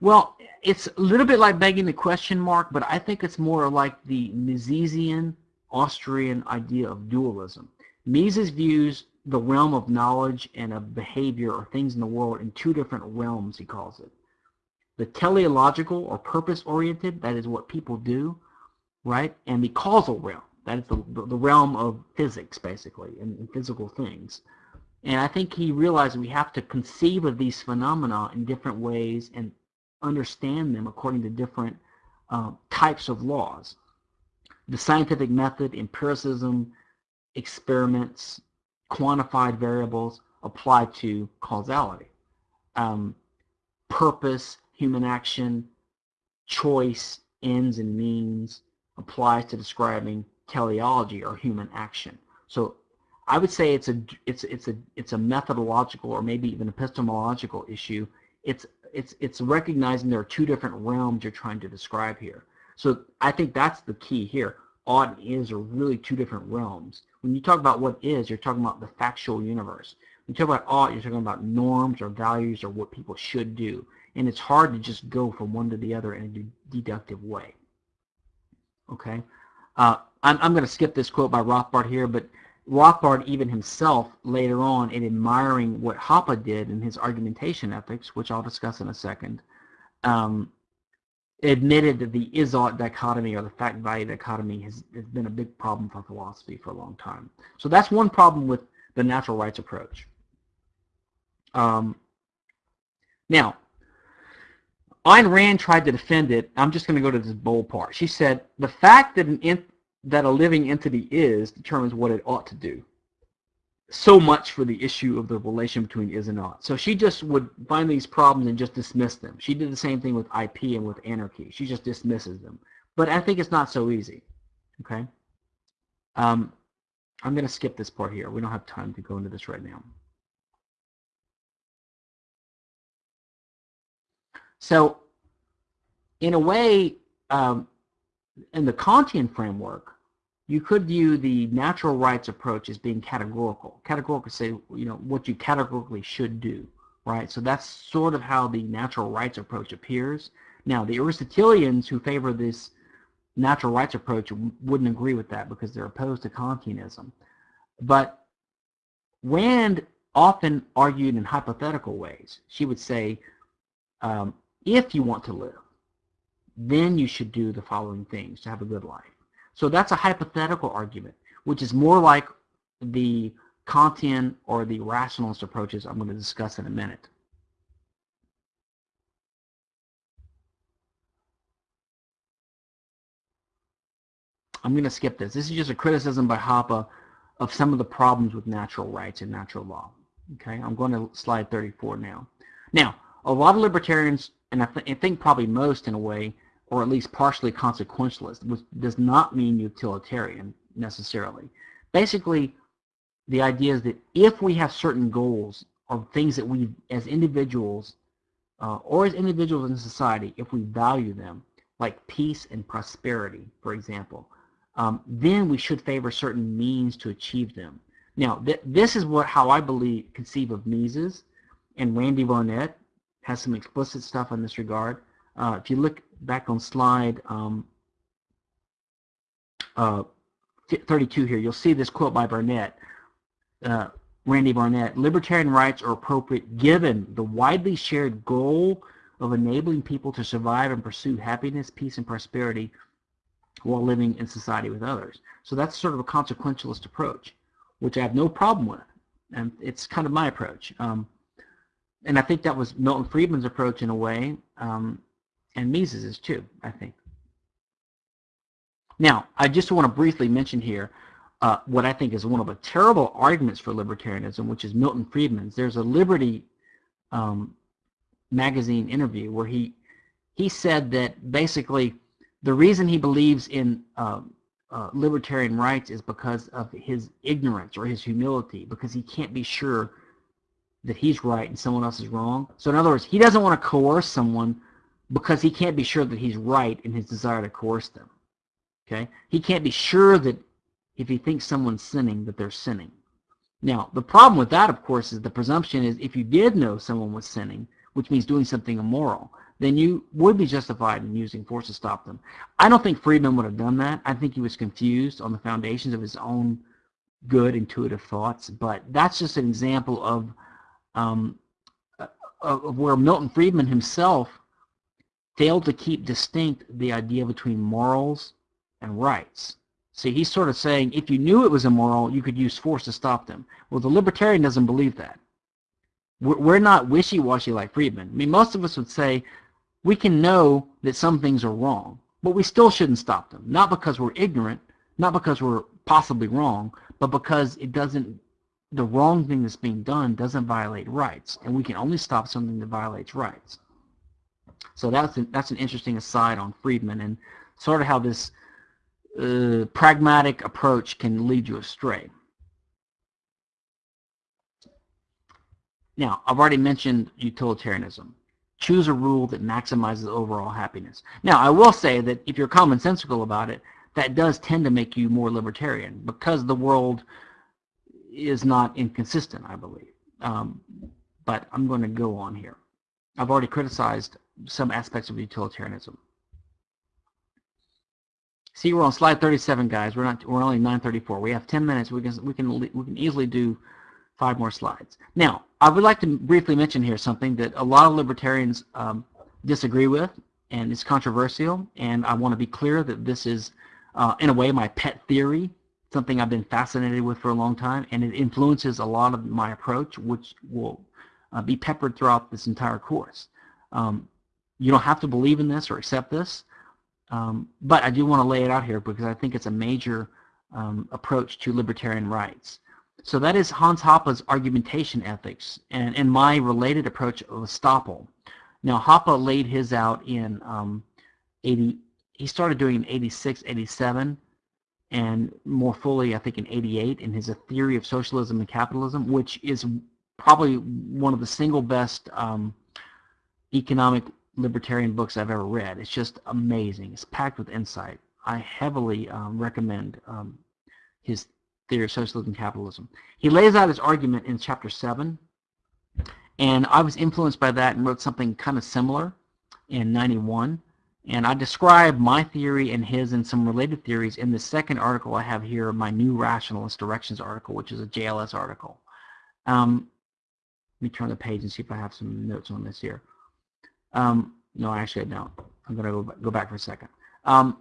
Speaker 1: Well, it's a little bit like begging the question mark, but I think it's more like the Misesian Austrian idea of dualism. Mises views the realm of knowledge and of behavior or things in the world in two different realms, he calls it. The teleological or purpose-oriented, that is what people do, right? And the causal realm, that is the, the realm of physics, basically, and, and physical things. And I think he realized we have to conceive of these phenomena in different ways and understand them according to different uh, types of laws. The scientific method, empiricism, experiments, quantified variables apply to causality. Um, purpose, human action, choice, ends and means applies to describing teleology or human action. So I would say it's a it's it's a it's a methodological or maybe even epistemological issue. It's it's it's recognizing there are two different realms you're trying to describe here. So I think that's the key here. And is are really two different realms. When you talk about what is, you're talking about the factual universe. When you talk about ought, you're talking about norms or values or what people should do. And it's hard to just go from one to the other in a deductive way. Okay? Uh, I'm, I'm going to skip this quote by Rothbard here, but Rothbard even himself later on in admiring what Hoppe did in his argumentation ethics, which I'll discuss in a second, um, admitted that the is-ought dichotomy or the fact-value dichotomy has, has been a big problem for philosophy for a long time. So that's one problem with the natural rights approach. Um, now, Ayn Rand tried to defend it. I'm just going to go to this bold part. She said, the fact that an that a living entity is determines what it ought to do. So much for the issue of the relation between is and ought. So she just would find these problems and just dismiss them. She did the same thing with IP and with anarchy. She just dismisses them. But I think it's not so easy. Okay? Um, I'm going to skip this part here. We don't have time to go into this right now. So, in a way, um, in the Kantian framework, you could view the natural rights approach as being categorical. Categorical say, you know, what you categorically should do, right? So that's sort of how the natural rights approach appears. Now, the Aristotelians who favor this natural rights approach wouldn't agree with that because they're opposed to Kantianism. But Rand often argued in hypothetical ways. She would say, um, if you want to live, then you should do the following things to have a good life. So that's a hypothetical argument, which is more like the Kantian or the rationalist approaches I'm going to discuss in a minute. I'm going to skip this. This is just a criticism by Hoppe of some of the problems with natural rights and natural law. Okay, I'm going to slide 34 now. Now, a lot of libertarians, and I, th I think probably most in a way, or at least partially consequentialist, which does not mean utilitarian necessarily. Basically, the idea is that if we have certain goals or things that we, as individuals, uh, or as individuals in society, if we value them, like peace and prosperity, for example, um, then we should favor certain means to achieve them. Now, th this is what how I believe conceive of Mises, and Randy Barnett has some explicit stuff in this regard. Uh, if you look back on slide um, uh, 32 here, you'll see this quote by Barnett, uh, Randy Barnett, libertarian rights are appropriate given the widely shared goal of enabling people to survive and pursue happiness, peace, and prosperity while living in society with others. So that's sort of a consequentialist approach, which I have no problem with. And it's kind of my approach. Um, and I think that was Milton Friedman's approach in a way, um, and Mises is too, I think. Now, I just want to briefly mention here uh, what I think is one of the terrible arguments for libertarianism, which is Milton Friedman's. There's a Liberty um, magazine interview where he he said that basically the reason he believes in um, uh, libertarian rights is because of his ignorance or his humility, because he can't be sure that he's right and someone else is wrong. So in other words, he doesn't want to coerce someone because he can't be sure that he's right in his desire to coerce them. Okay? He can't be sure that if he thinks someone's sinning, that they're sinning. Now, the problem with that, of course, is the presumption is if you did know someone was sinning, which means doing something immoral, then you would be justified in using force to stop them. I don't think Friedman would have done that. I think he was confused on the foundations of his own good intuitive thoughts, but that's just an example of, um, of where Milton Friedman himself failed to keep distinct the idea between morals and rights. See, he's sort of saying if you knew it was immoral, you could use force to stop them. Well, the libertarian doesn't believe that. We're not wishy-washy like Friedman. I mean, most of us would say we can know that some things are wrong, but we still shouldn't stop them. Not because we're ignorant, not because we're possibly wrong, but because it doesn't, the wrong thing that's being done doesn't violate rights, and we can only stop something that violates rights. So that's an, that's an interesting aside on Friedman and sort of how this uh, pragmatic approach can lead you astray. Now, I've already mentioned utilitarianism choose a rule that maximizes overall happiness. Now, I will say that if you're commonsensical about it, that does tend to make you more libertarian because the world is not inconsistent, I believe. Um, but I'm going to go on here. I've already criticized some aspects of utilitarianism. See, we're on slide 37, guys. We're not. We're only 9:34. We have 10 minutes. We can we can we can easily do five more slides. Now, I would like to briefly mention here something that a lot of libertarians um, disagree with, and it's controversial, and I want to be clear that this is, uh, in a way, my pet theory, something I've been fascinated with for a long time, and it influences a lot of my approach, which will uh, be peppered throughout this entire course. Um, you don't have to believe in this or accept this, um, but I do want to lay it out here because I think it's a major um, approach to libertarian rights. So that is Hans Hoppe's argumentation ethics and, and my related approach of estoppel. Now Hoppe laid his out in um, 80, he started doing in 86, 87, and more fully I think in 88 in his A Theory of Socialism and Capitalism, which is probably one of the single best um, economic libertarian books I've ever read. It's just amazing. It's packed with insight. I heavily um, recommend um, his theory of socialism and capitalism. He lays out his argument in chapter 7, and I was influenced by that and wrote something kind of similar in 91. And I describe my theory and his and some related theories in the second article I have here, my new rationalist directions article, which is a JLS article. Um, let me turn the page and see if I have some notes on this here. Um, no, actually I don't. I'm going to go back for a second. Um,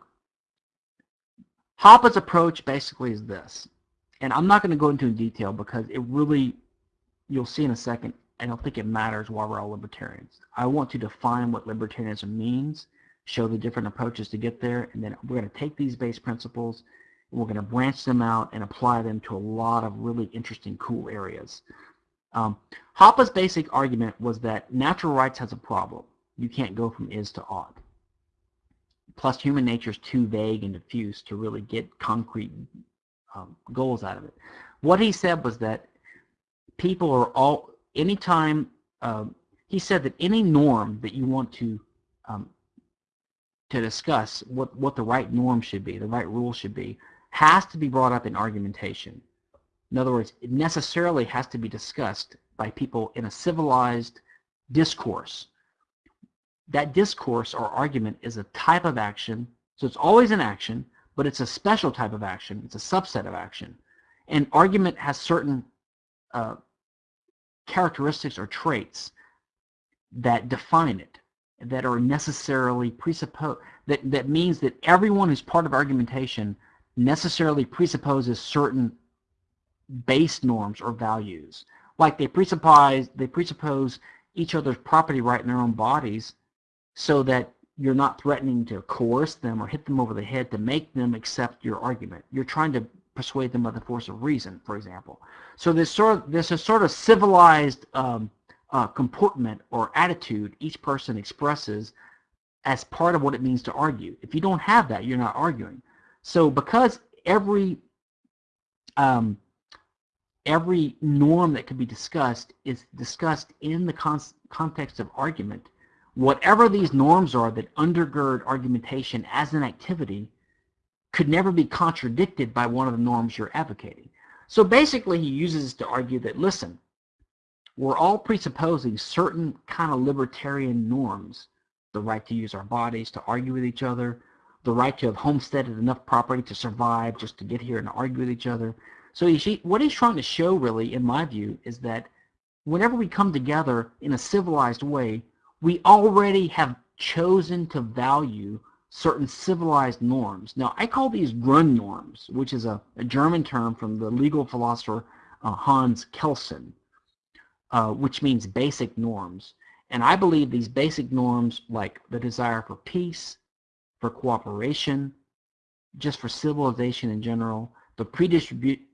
Speaker 1: Hoppe's approach basically is this and I'm not going to go into detail because it really, you'll see in a second, I don't think it matters why we're all libertarians. I want to define what libertarianism means, show the different approaches to get there, and then we're going to take these base principles, and we're going to branch them out and apply them to a lot of really interesting, cool areas. Um, Hoppe's basic argument was that natural rights has a problem. You can't go from is to ought. Plus, human nature is too vague and diffuse to really get concrete um, goals out of it. What he said was that people are all, anytime, um, he said that any norm that you want to um, to discuss what, what the right norm should be, the right rule should be, has to be brought up in argumentation. In other words, it necessarily has to be discussed by people in a civilized discourse that discourse or argument is a type of action. So it's always an action, but it's a special type of action. It's a subset of action. And argument has certain uh, characteristics or traits that define it, that are necessarily presupposed, that, that means that everyone who's part of argumentation necessarily presupposes certain base norms or values. Like they presuppose, they presuppose each other's property right in their own bodies so that you're not threatening to coerce them or hit them over the head to make them accept your argument. You're trying to persuade them by the force of reason, for example. So there's sort of, there's a sort of civilized um, uh, comportment or attitude each person expresses as part of what it means to argue. If you don't have that, you're not arguing. So because every um, every norm that could be discussed is discussed in the con context of argument, whatever these norms are that undergird argumentation as an activity could never be contradicted by one of the norms you're advocating. So basically he uses to argue that, listen, we're all presupposing certain kind of libertarian norms, the right to use our bodies to argue with each other, the right to have homesteaded enough property to survive just to get here and argue with each other. So he, what he's trying to show really, in my view, is that whenever we come together in a civilized way, we already have chosen to value certain civilized norms. Now, I call these Grundnorms, which is a, a German term from the legal philosopher uh, Hans Kelsen, uh, which means basic norms. And I believe these basic norms, like the desire for peace, for cooperation, just for civilization in general, the,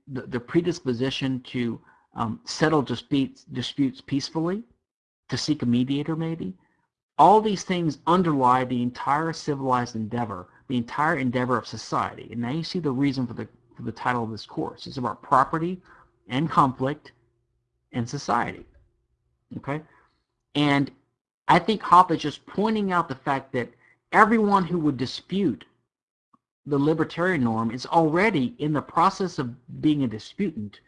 Speaker 1: the, the predisposition to um, settle disputes, disputes peacefully, to seek a mediator maybe. All these things underlie the entire civilized endeavor, the entire endeavor of society. And now you see the reason for the, for the title of this course. It's about property and conflict and society. Okay? And I think Hoppe is just pointing out the fact that everyone who would dispute the libertarian norm is already in the process of being a disputant.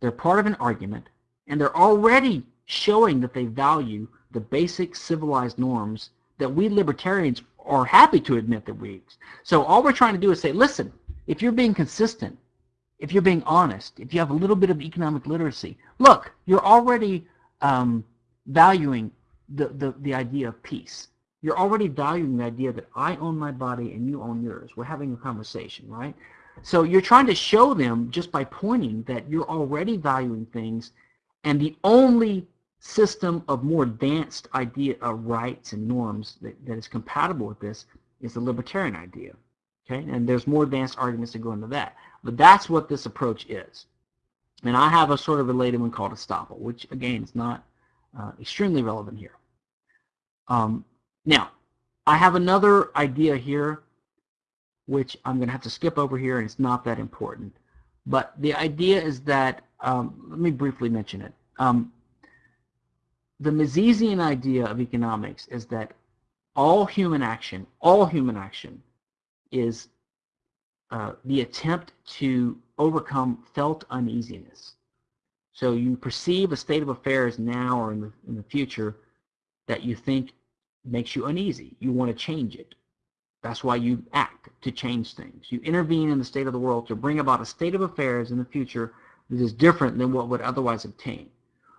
Speaker 1: They're part of an argument, and they're already showing that they value the basic civilized norms that we libertarians are happy to admit that we So all we're trying to do is say, listen, if you're being consistent, if you're being honest, if you have a little bit of economic literacy, look, you're already um, valuing the, the, the idea of peace. You're already valuing the idea that I own my body and you own yours. We're having a conversation, right? So you're trying to show them just by pointing that you're already valuing things and the only system of more advanced idea of rights and norms that, that is compatible with this is the libertarian idea. Okay, and there's more advanced arguments to go into that. But that's what this approach is. And I have a sort of related one called estoppel, which again is not uh, extremely relevant here. Um, now, I have another idea here, which I'm going to have to skip over here, and it's not that important. But the idea is that, um, let me briefly mention it. Um, the Misesian idea of economics is that all human action, all human action, is uh, the attempt to overcome felt uneasiness. So you perceive a state of affairs now or in the, in the future that you think makes you uneasy. You want to change it. That's why you act to change things. You intervene in the state of the world to bring about a state of affairs in the future that is different than what would otherwise obtain.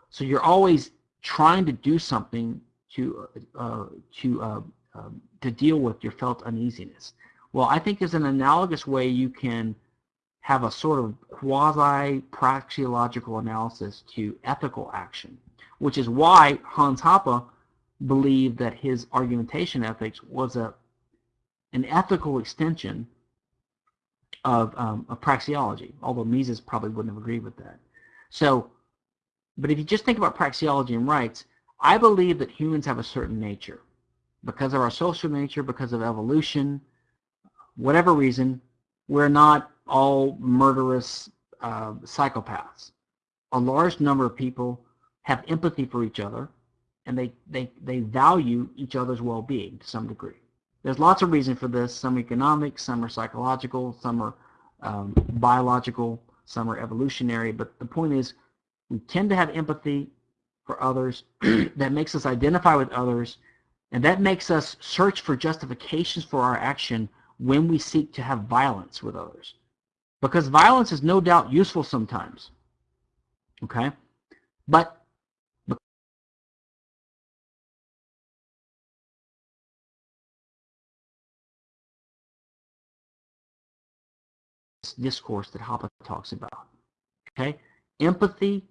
Speaker 1: So you're always trying to do something to uh, to uh, um, to deal with your felt uneasiness. Well, I think there's an analogous way you can have a sort of quasi-praxeological analysis to ethical action, which is why Hans Hoppe believed that his argumentation ethics was a an ethical extension of, um, of praxeology, although Mises probably wouldn't have agreed with that. So, but if you just think about praxeology and rights, I believe that humans have a certain nature. Because of our social nature, because of evolution, whatever reason, we're not all murderous uh, psychopaths. A large number of people have empathy for each other and they, they, they value each other's well-being to some degree. There's lots of reasons for this. Some economic, some are psychological, some are um, biological, some are evolutionary. But the point is, we tend to have empathy for others that makes us identify with others And that makes us search for justifications for our action when we seek to have violence with others. Because violence is no doubt useful sometimes. Okay? But discourse that Hoppe talks about. Okay? Empathy,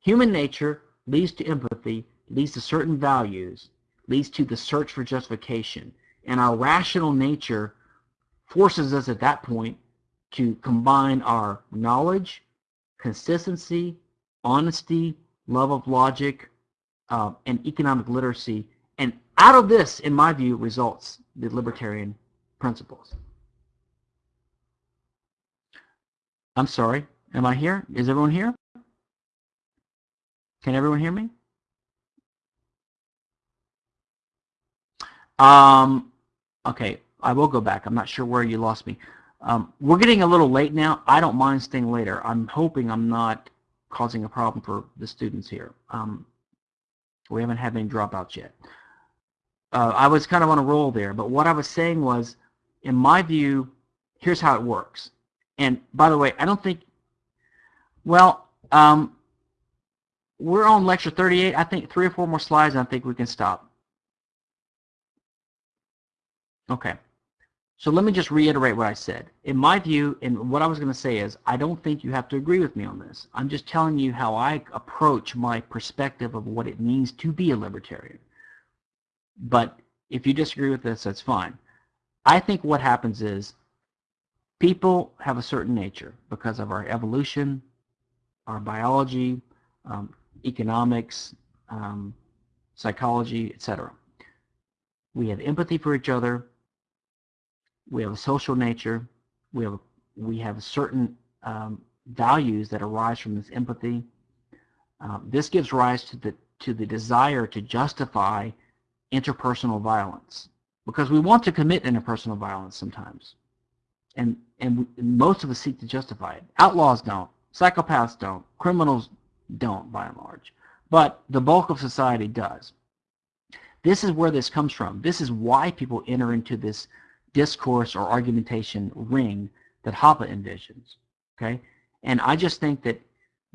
Speaker 1: human nature leads to empathy, leads to certain values, leads to the search for justification. And our rational nature forces us at that point to combine our knowledge, consistency, honesty, love of logic, uh, and economic literacy. And out of this, in my view, results the libertarian principles. I'm sorry. Am I here? Is everyone here? Can everyone hear me? Um, okay, I will go back. I'm not sure where you lost me. Um, we're getting a little late now. I don't mind staying later. I'm hoping I'm not causing a problem for the students here. Um, we haven't had any dropouts yet. Uh, I was kind of on a roll there, but what I was saying was, in my view, here's how it works. And by the way, I don't think, well, um, we're on lecture 38. I think three or four more slides, and I think we can stop. Okay. So let me just reiterate what I said. In my view, and what I was going to say is, I don't think you have to agree with me on this. I'm just telling you how I approach my perspective of what it means to be a libertarian. But if you disagree with this, that's fine. I think what happens is people have a certain nature because of our evolution, our biology, um, economics, um, psychology, etc. We have empathy for each other. We have a social nature. We have we have certain um, values that arise from this empathy. Um, this gives rise to the to the desire to justify interpersonal violence because we want to commit interpersonal violence sometimes and and most of us seek to justify it. Outlaws don't, psychopaths don't, criminals don't, by and large, but the bulk of society does. This is where this comes from. This is why people enter into this discourse or argumentation ring that Hoppe envisions. Okay, and I just think that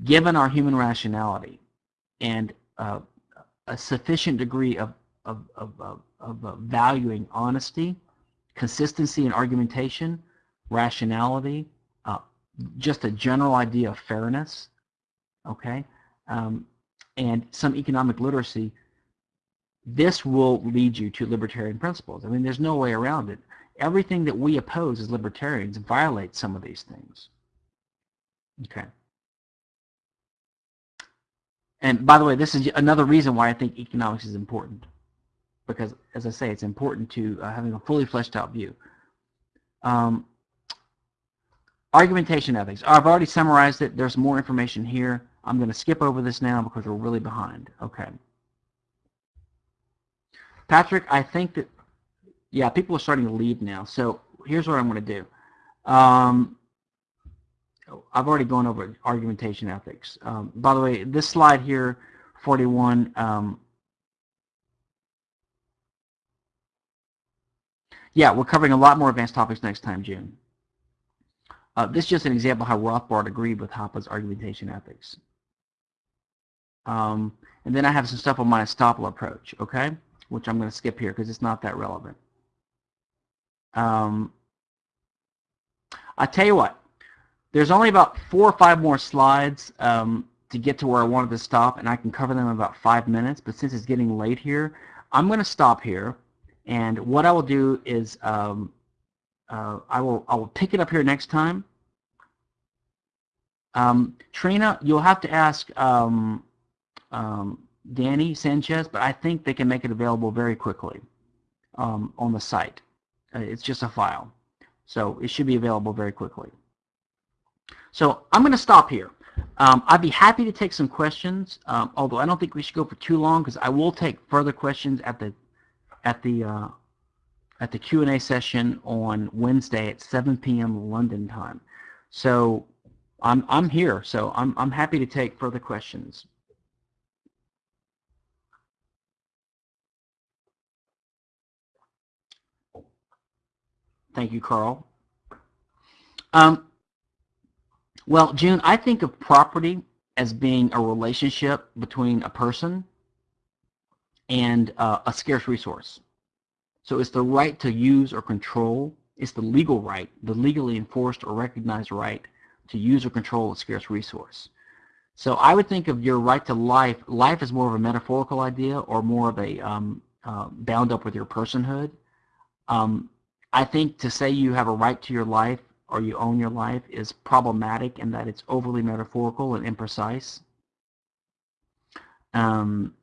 Speaker 1: given our human rationality and uh, a sufficient degree of of, of, of, of uh, valuing honesty, consistency, in argumentation, rationality, uh, just a general idea of fairness, okay, um, and some economic literacy, this will lead you to libertarian principles. I mean, there's no way around it. Everything that we oppose as libertarians violates some of these things. Okay. And by the way, this is another reason why I think economics is important. Because, as I say, it's important to uh, having a fully fleshed out view. Um, Argumentation ethics. I've already summarized it. There's more information here. I'm going to skip over this now because we're really behind. Okay. Patrick, I think that, yeah, people are starting to leave now. So here's what I'm going to do. Um, I've already gone over argumentation ethics. Um, by the way, this slide here, 41, um, yeah, we're covering a lot more advanced topics next time, June. Uh, this is just an example how Rothbard agreed with Hoppe's argumentation ethics. Um, and then I have some stuff on my estoppel approach, okay, which I'm going to skip here because it's not that relevant. Um, I tell you what, there's only about four or five more slides um, to get to where I wanted to stop, and I can cover them in about five minutes. But since it's getting late here, I'm going to stop here. And what I will do is um, uh, I will I will pick it up here next time. Um, Trina, you'll have to ask um, um, Danny Sanchez, but I think they can make it available very quickly um, on the site. Uh, it's just a file, so it should be available very quickly. So I'm going to stop here. Um, I'd be happy to take some questions, um, although I don't think we should go for too long because I will take further questions at the at the uh, at the Q&A session on Wednesday at 7 p.m. London time. So I'm, I'm here, so I'm, I'm happy to take further questions. Thank you, Carl. Um, well, June, I think of property as being a relationship between a person and uh, a scarce resource. So it's the right to use or control. It's the legal right, the legally enforced or recognized right to use or control a scarce resource. So I would think of your right to life, life is more of a metaphorical idea or more of a um, uh, bound up with your personhood. Um, I think to say you have a right to your life or you own your life is problematic in that it's overly metaphorical and imprecise. Um,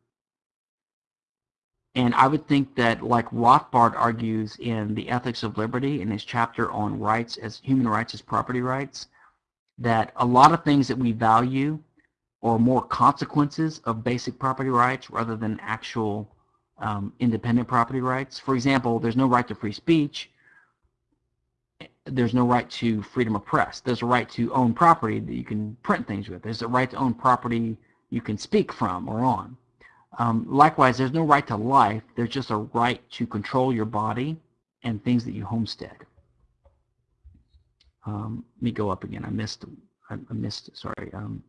Speaker 1: and I would think that, like Rothbard argues in The Ethics of Liberty in his chapter on rights as human rights as property rights, that a lot of things that we value are more consequences of basic property rights rather than actual um, independent property rights. For example, there's no right to free speech, there's no right to freedom of press. There's a right to own property that you can print things with. There's a right to own property you can speak from or on. Um, likewise, there's no right to life. There's just a right to control your body and things that you homestead. Um, let me go up again. I missed. I, missed. Sorry. Um,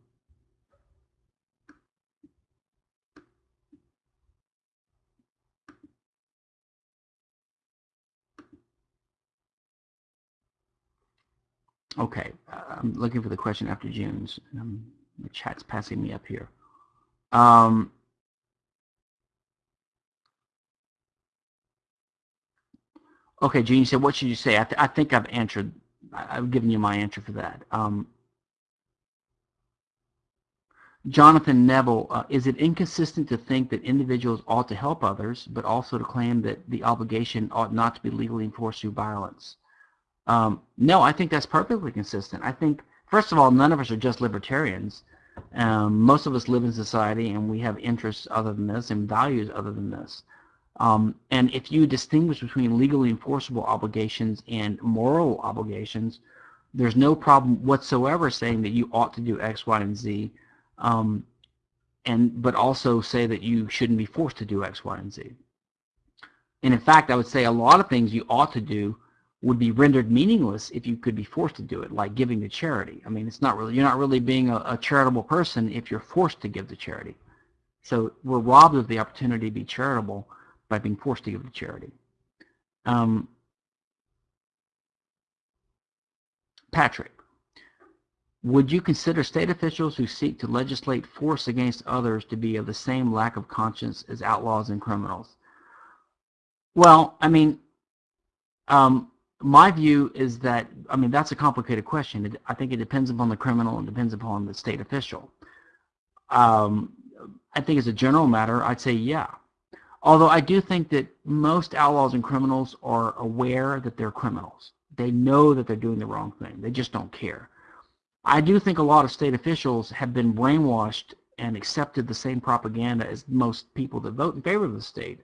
Speaker 1: Okay, I'm looking for the question after June's. Um, the chat's passing me up here. Um, okay, June, said, what should you say? I, th I think I've answered, I have given you my answer for that. Um, Jonathan Neville, uh, is it inconsistent to think that individuals ought to help others, but also to claim that the obligation ought not to be legally enforced through violence? Um, no, I think that's perfectly consistent. I think, first of all, none of us are just libertarians. Um, most of us live in society and we have interests other than this and values other than this. Um, and if you distinguish between legally enforceable obligations and moral obligations, there's no problem whatsoever saying that you ought to do X, Y, and Z, um, and but also say that you shouldn't be forced to do X, Y, and Z. And in fact, I would say a lot of things you ought to do would be rendered meaningless if you could be forced to do it, like giving to charity. I mean, it's not really, you're not really being a, a charitable person if you're forced to give to charity. So we're robbed of the opportunity to be charitable by being forced to give to charity. Um, Patrick, would you consider state officials who seek to legislate force against others to be of the same lack of conscience as outlaws and criminals? Well, I mean, um, my view is that, I mean, that's a complicated question. I think it depends upon the criminal and depends upon the state official. Um, I think as a general matter, I'd say yeah. Although I do think that most outlaws and criminals are aware that they're criminals. They know that they're doing the wrong thing. They just don't care. I do think a lot of state officials have been brainwashed and accepted the same propaganda as most people that vote in favor of the state.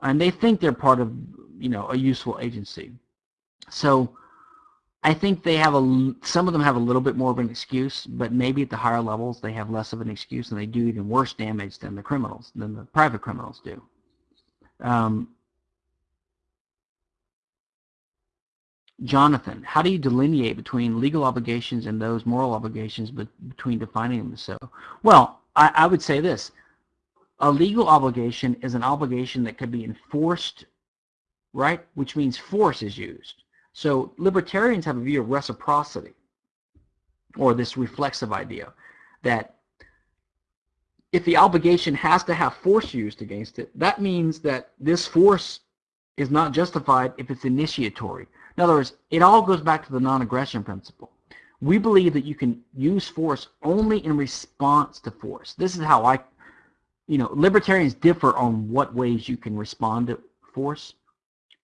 Speaker 1: And they think they're part of, you know, a useful agency. So I think they have a, some of them have a little bit more of an excuse, but maybe at the higher levels they have less of an excuse and they do even worse damage than the criminals, than the private criminals do. Um, Jonathan, how do you delineate between legal obligations and those moral obligations but between defining them so? Well, I, I would say this. A legal obligation is an obligation that could be enforced, right? Which means force is used. So libertarians have a view of reciprocity, or this reflexive idea, that if the obligation has to have force used against it, that means that this force is not justified if it's initiatory. In other words, it all goes back to the non-aggression principle. We believe that you can use force only in response to force. This is how I, you know, libertarians differ on what ways you can respond to force.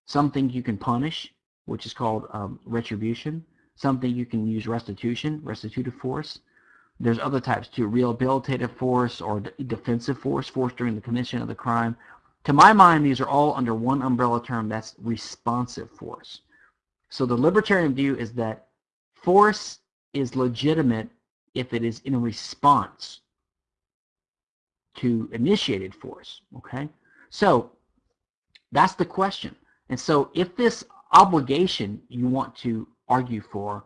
Speaker 1: Some think you can punish, which is called um, retribution. Something you can use restitution, restitutive force. There's other types too, rehabilitative force or defensive force, force during the commission of the crime. To my mind, these are all under one umbrella term, that's responsive force. So the libertarian view is that force is legitimate if it is in response to initiated force, okay? So that's the question. And so if this obligation you want to argue for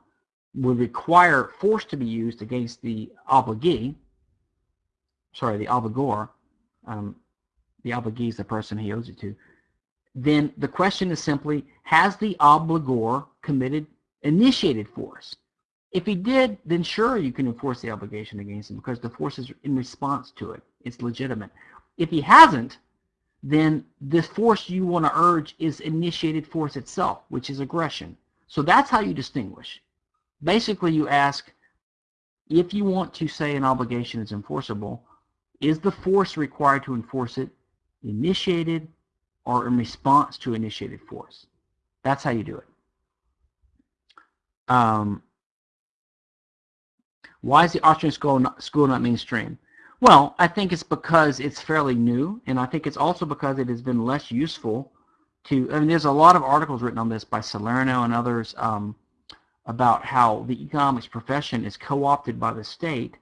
Speaker 1: would require force to be used against the obligee, sorry, the obligor, um, the obligee is the person he owes it to, then the question is simply, has the obligor committed, initiated force? If he did, then sure you can enforce the obligation against him because the force is in response to it. It's legitimate. If he hasn't, then the force you want to urge is initiated force itself, which is aggression. So that's how you distinguish. Basically, you ask, if you want to say an obligation is enforceable, is the force required to enforce it initiated or in response to initiated force? That's how you do it. Um, why is the Austrian school not, school not mainstream? Well, I think it's because it's fairly new, and I think it's also because it has been less useful to, I mean, there's a lot of articles written on this by Salerno and others um, about how the economics profession is co-opted by the state.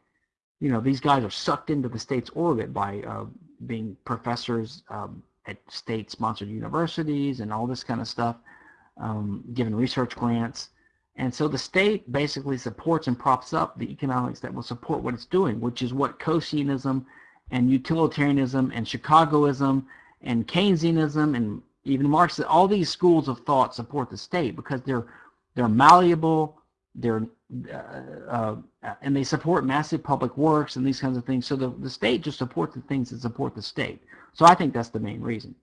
Speaker 1: You know, these guys are sucked into the state's orbit by uh, being professors um, at state-sponsored universities and all this kind of stuff, um, given research grants. And so the state basically supports and props up the economics that will support what it's doing, which is what Coaseanism and utilitarianism and Chicagoism and Keynesianism and even Marxism, all these schools of thought support the state because they're they're malleable, they're uh, uh, and they support massive public works and these kinds of things. So the, the state just supports the things that support the state. So I think that's the main reason.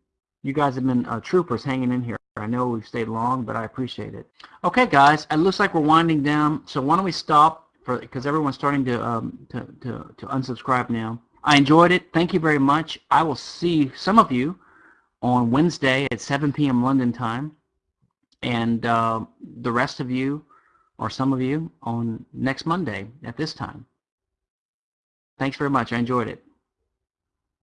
Speaker 1: You guys have been uh, troopers hanging in here. I know we've stayed long, but I appreciate it. Okay, guys, it looks like we're winding down. So why don't we stop for because everyone's starting to, um, to to to unsubscribe now. I enjoyed it. Thank you very much. I will see some of you on Wednesday at 7 p.m. London time, and uh, the rest of you, or some of you, on next Monday at this time. Thanks very much. I enjoyed it.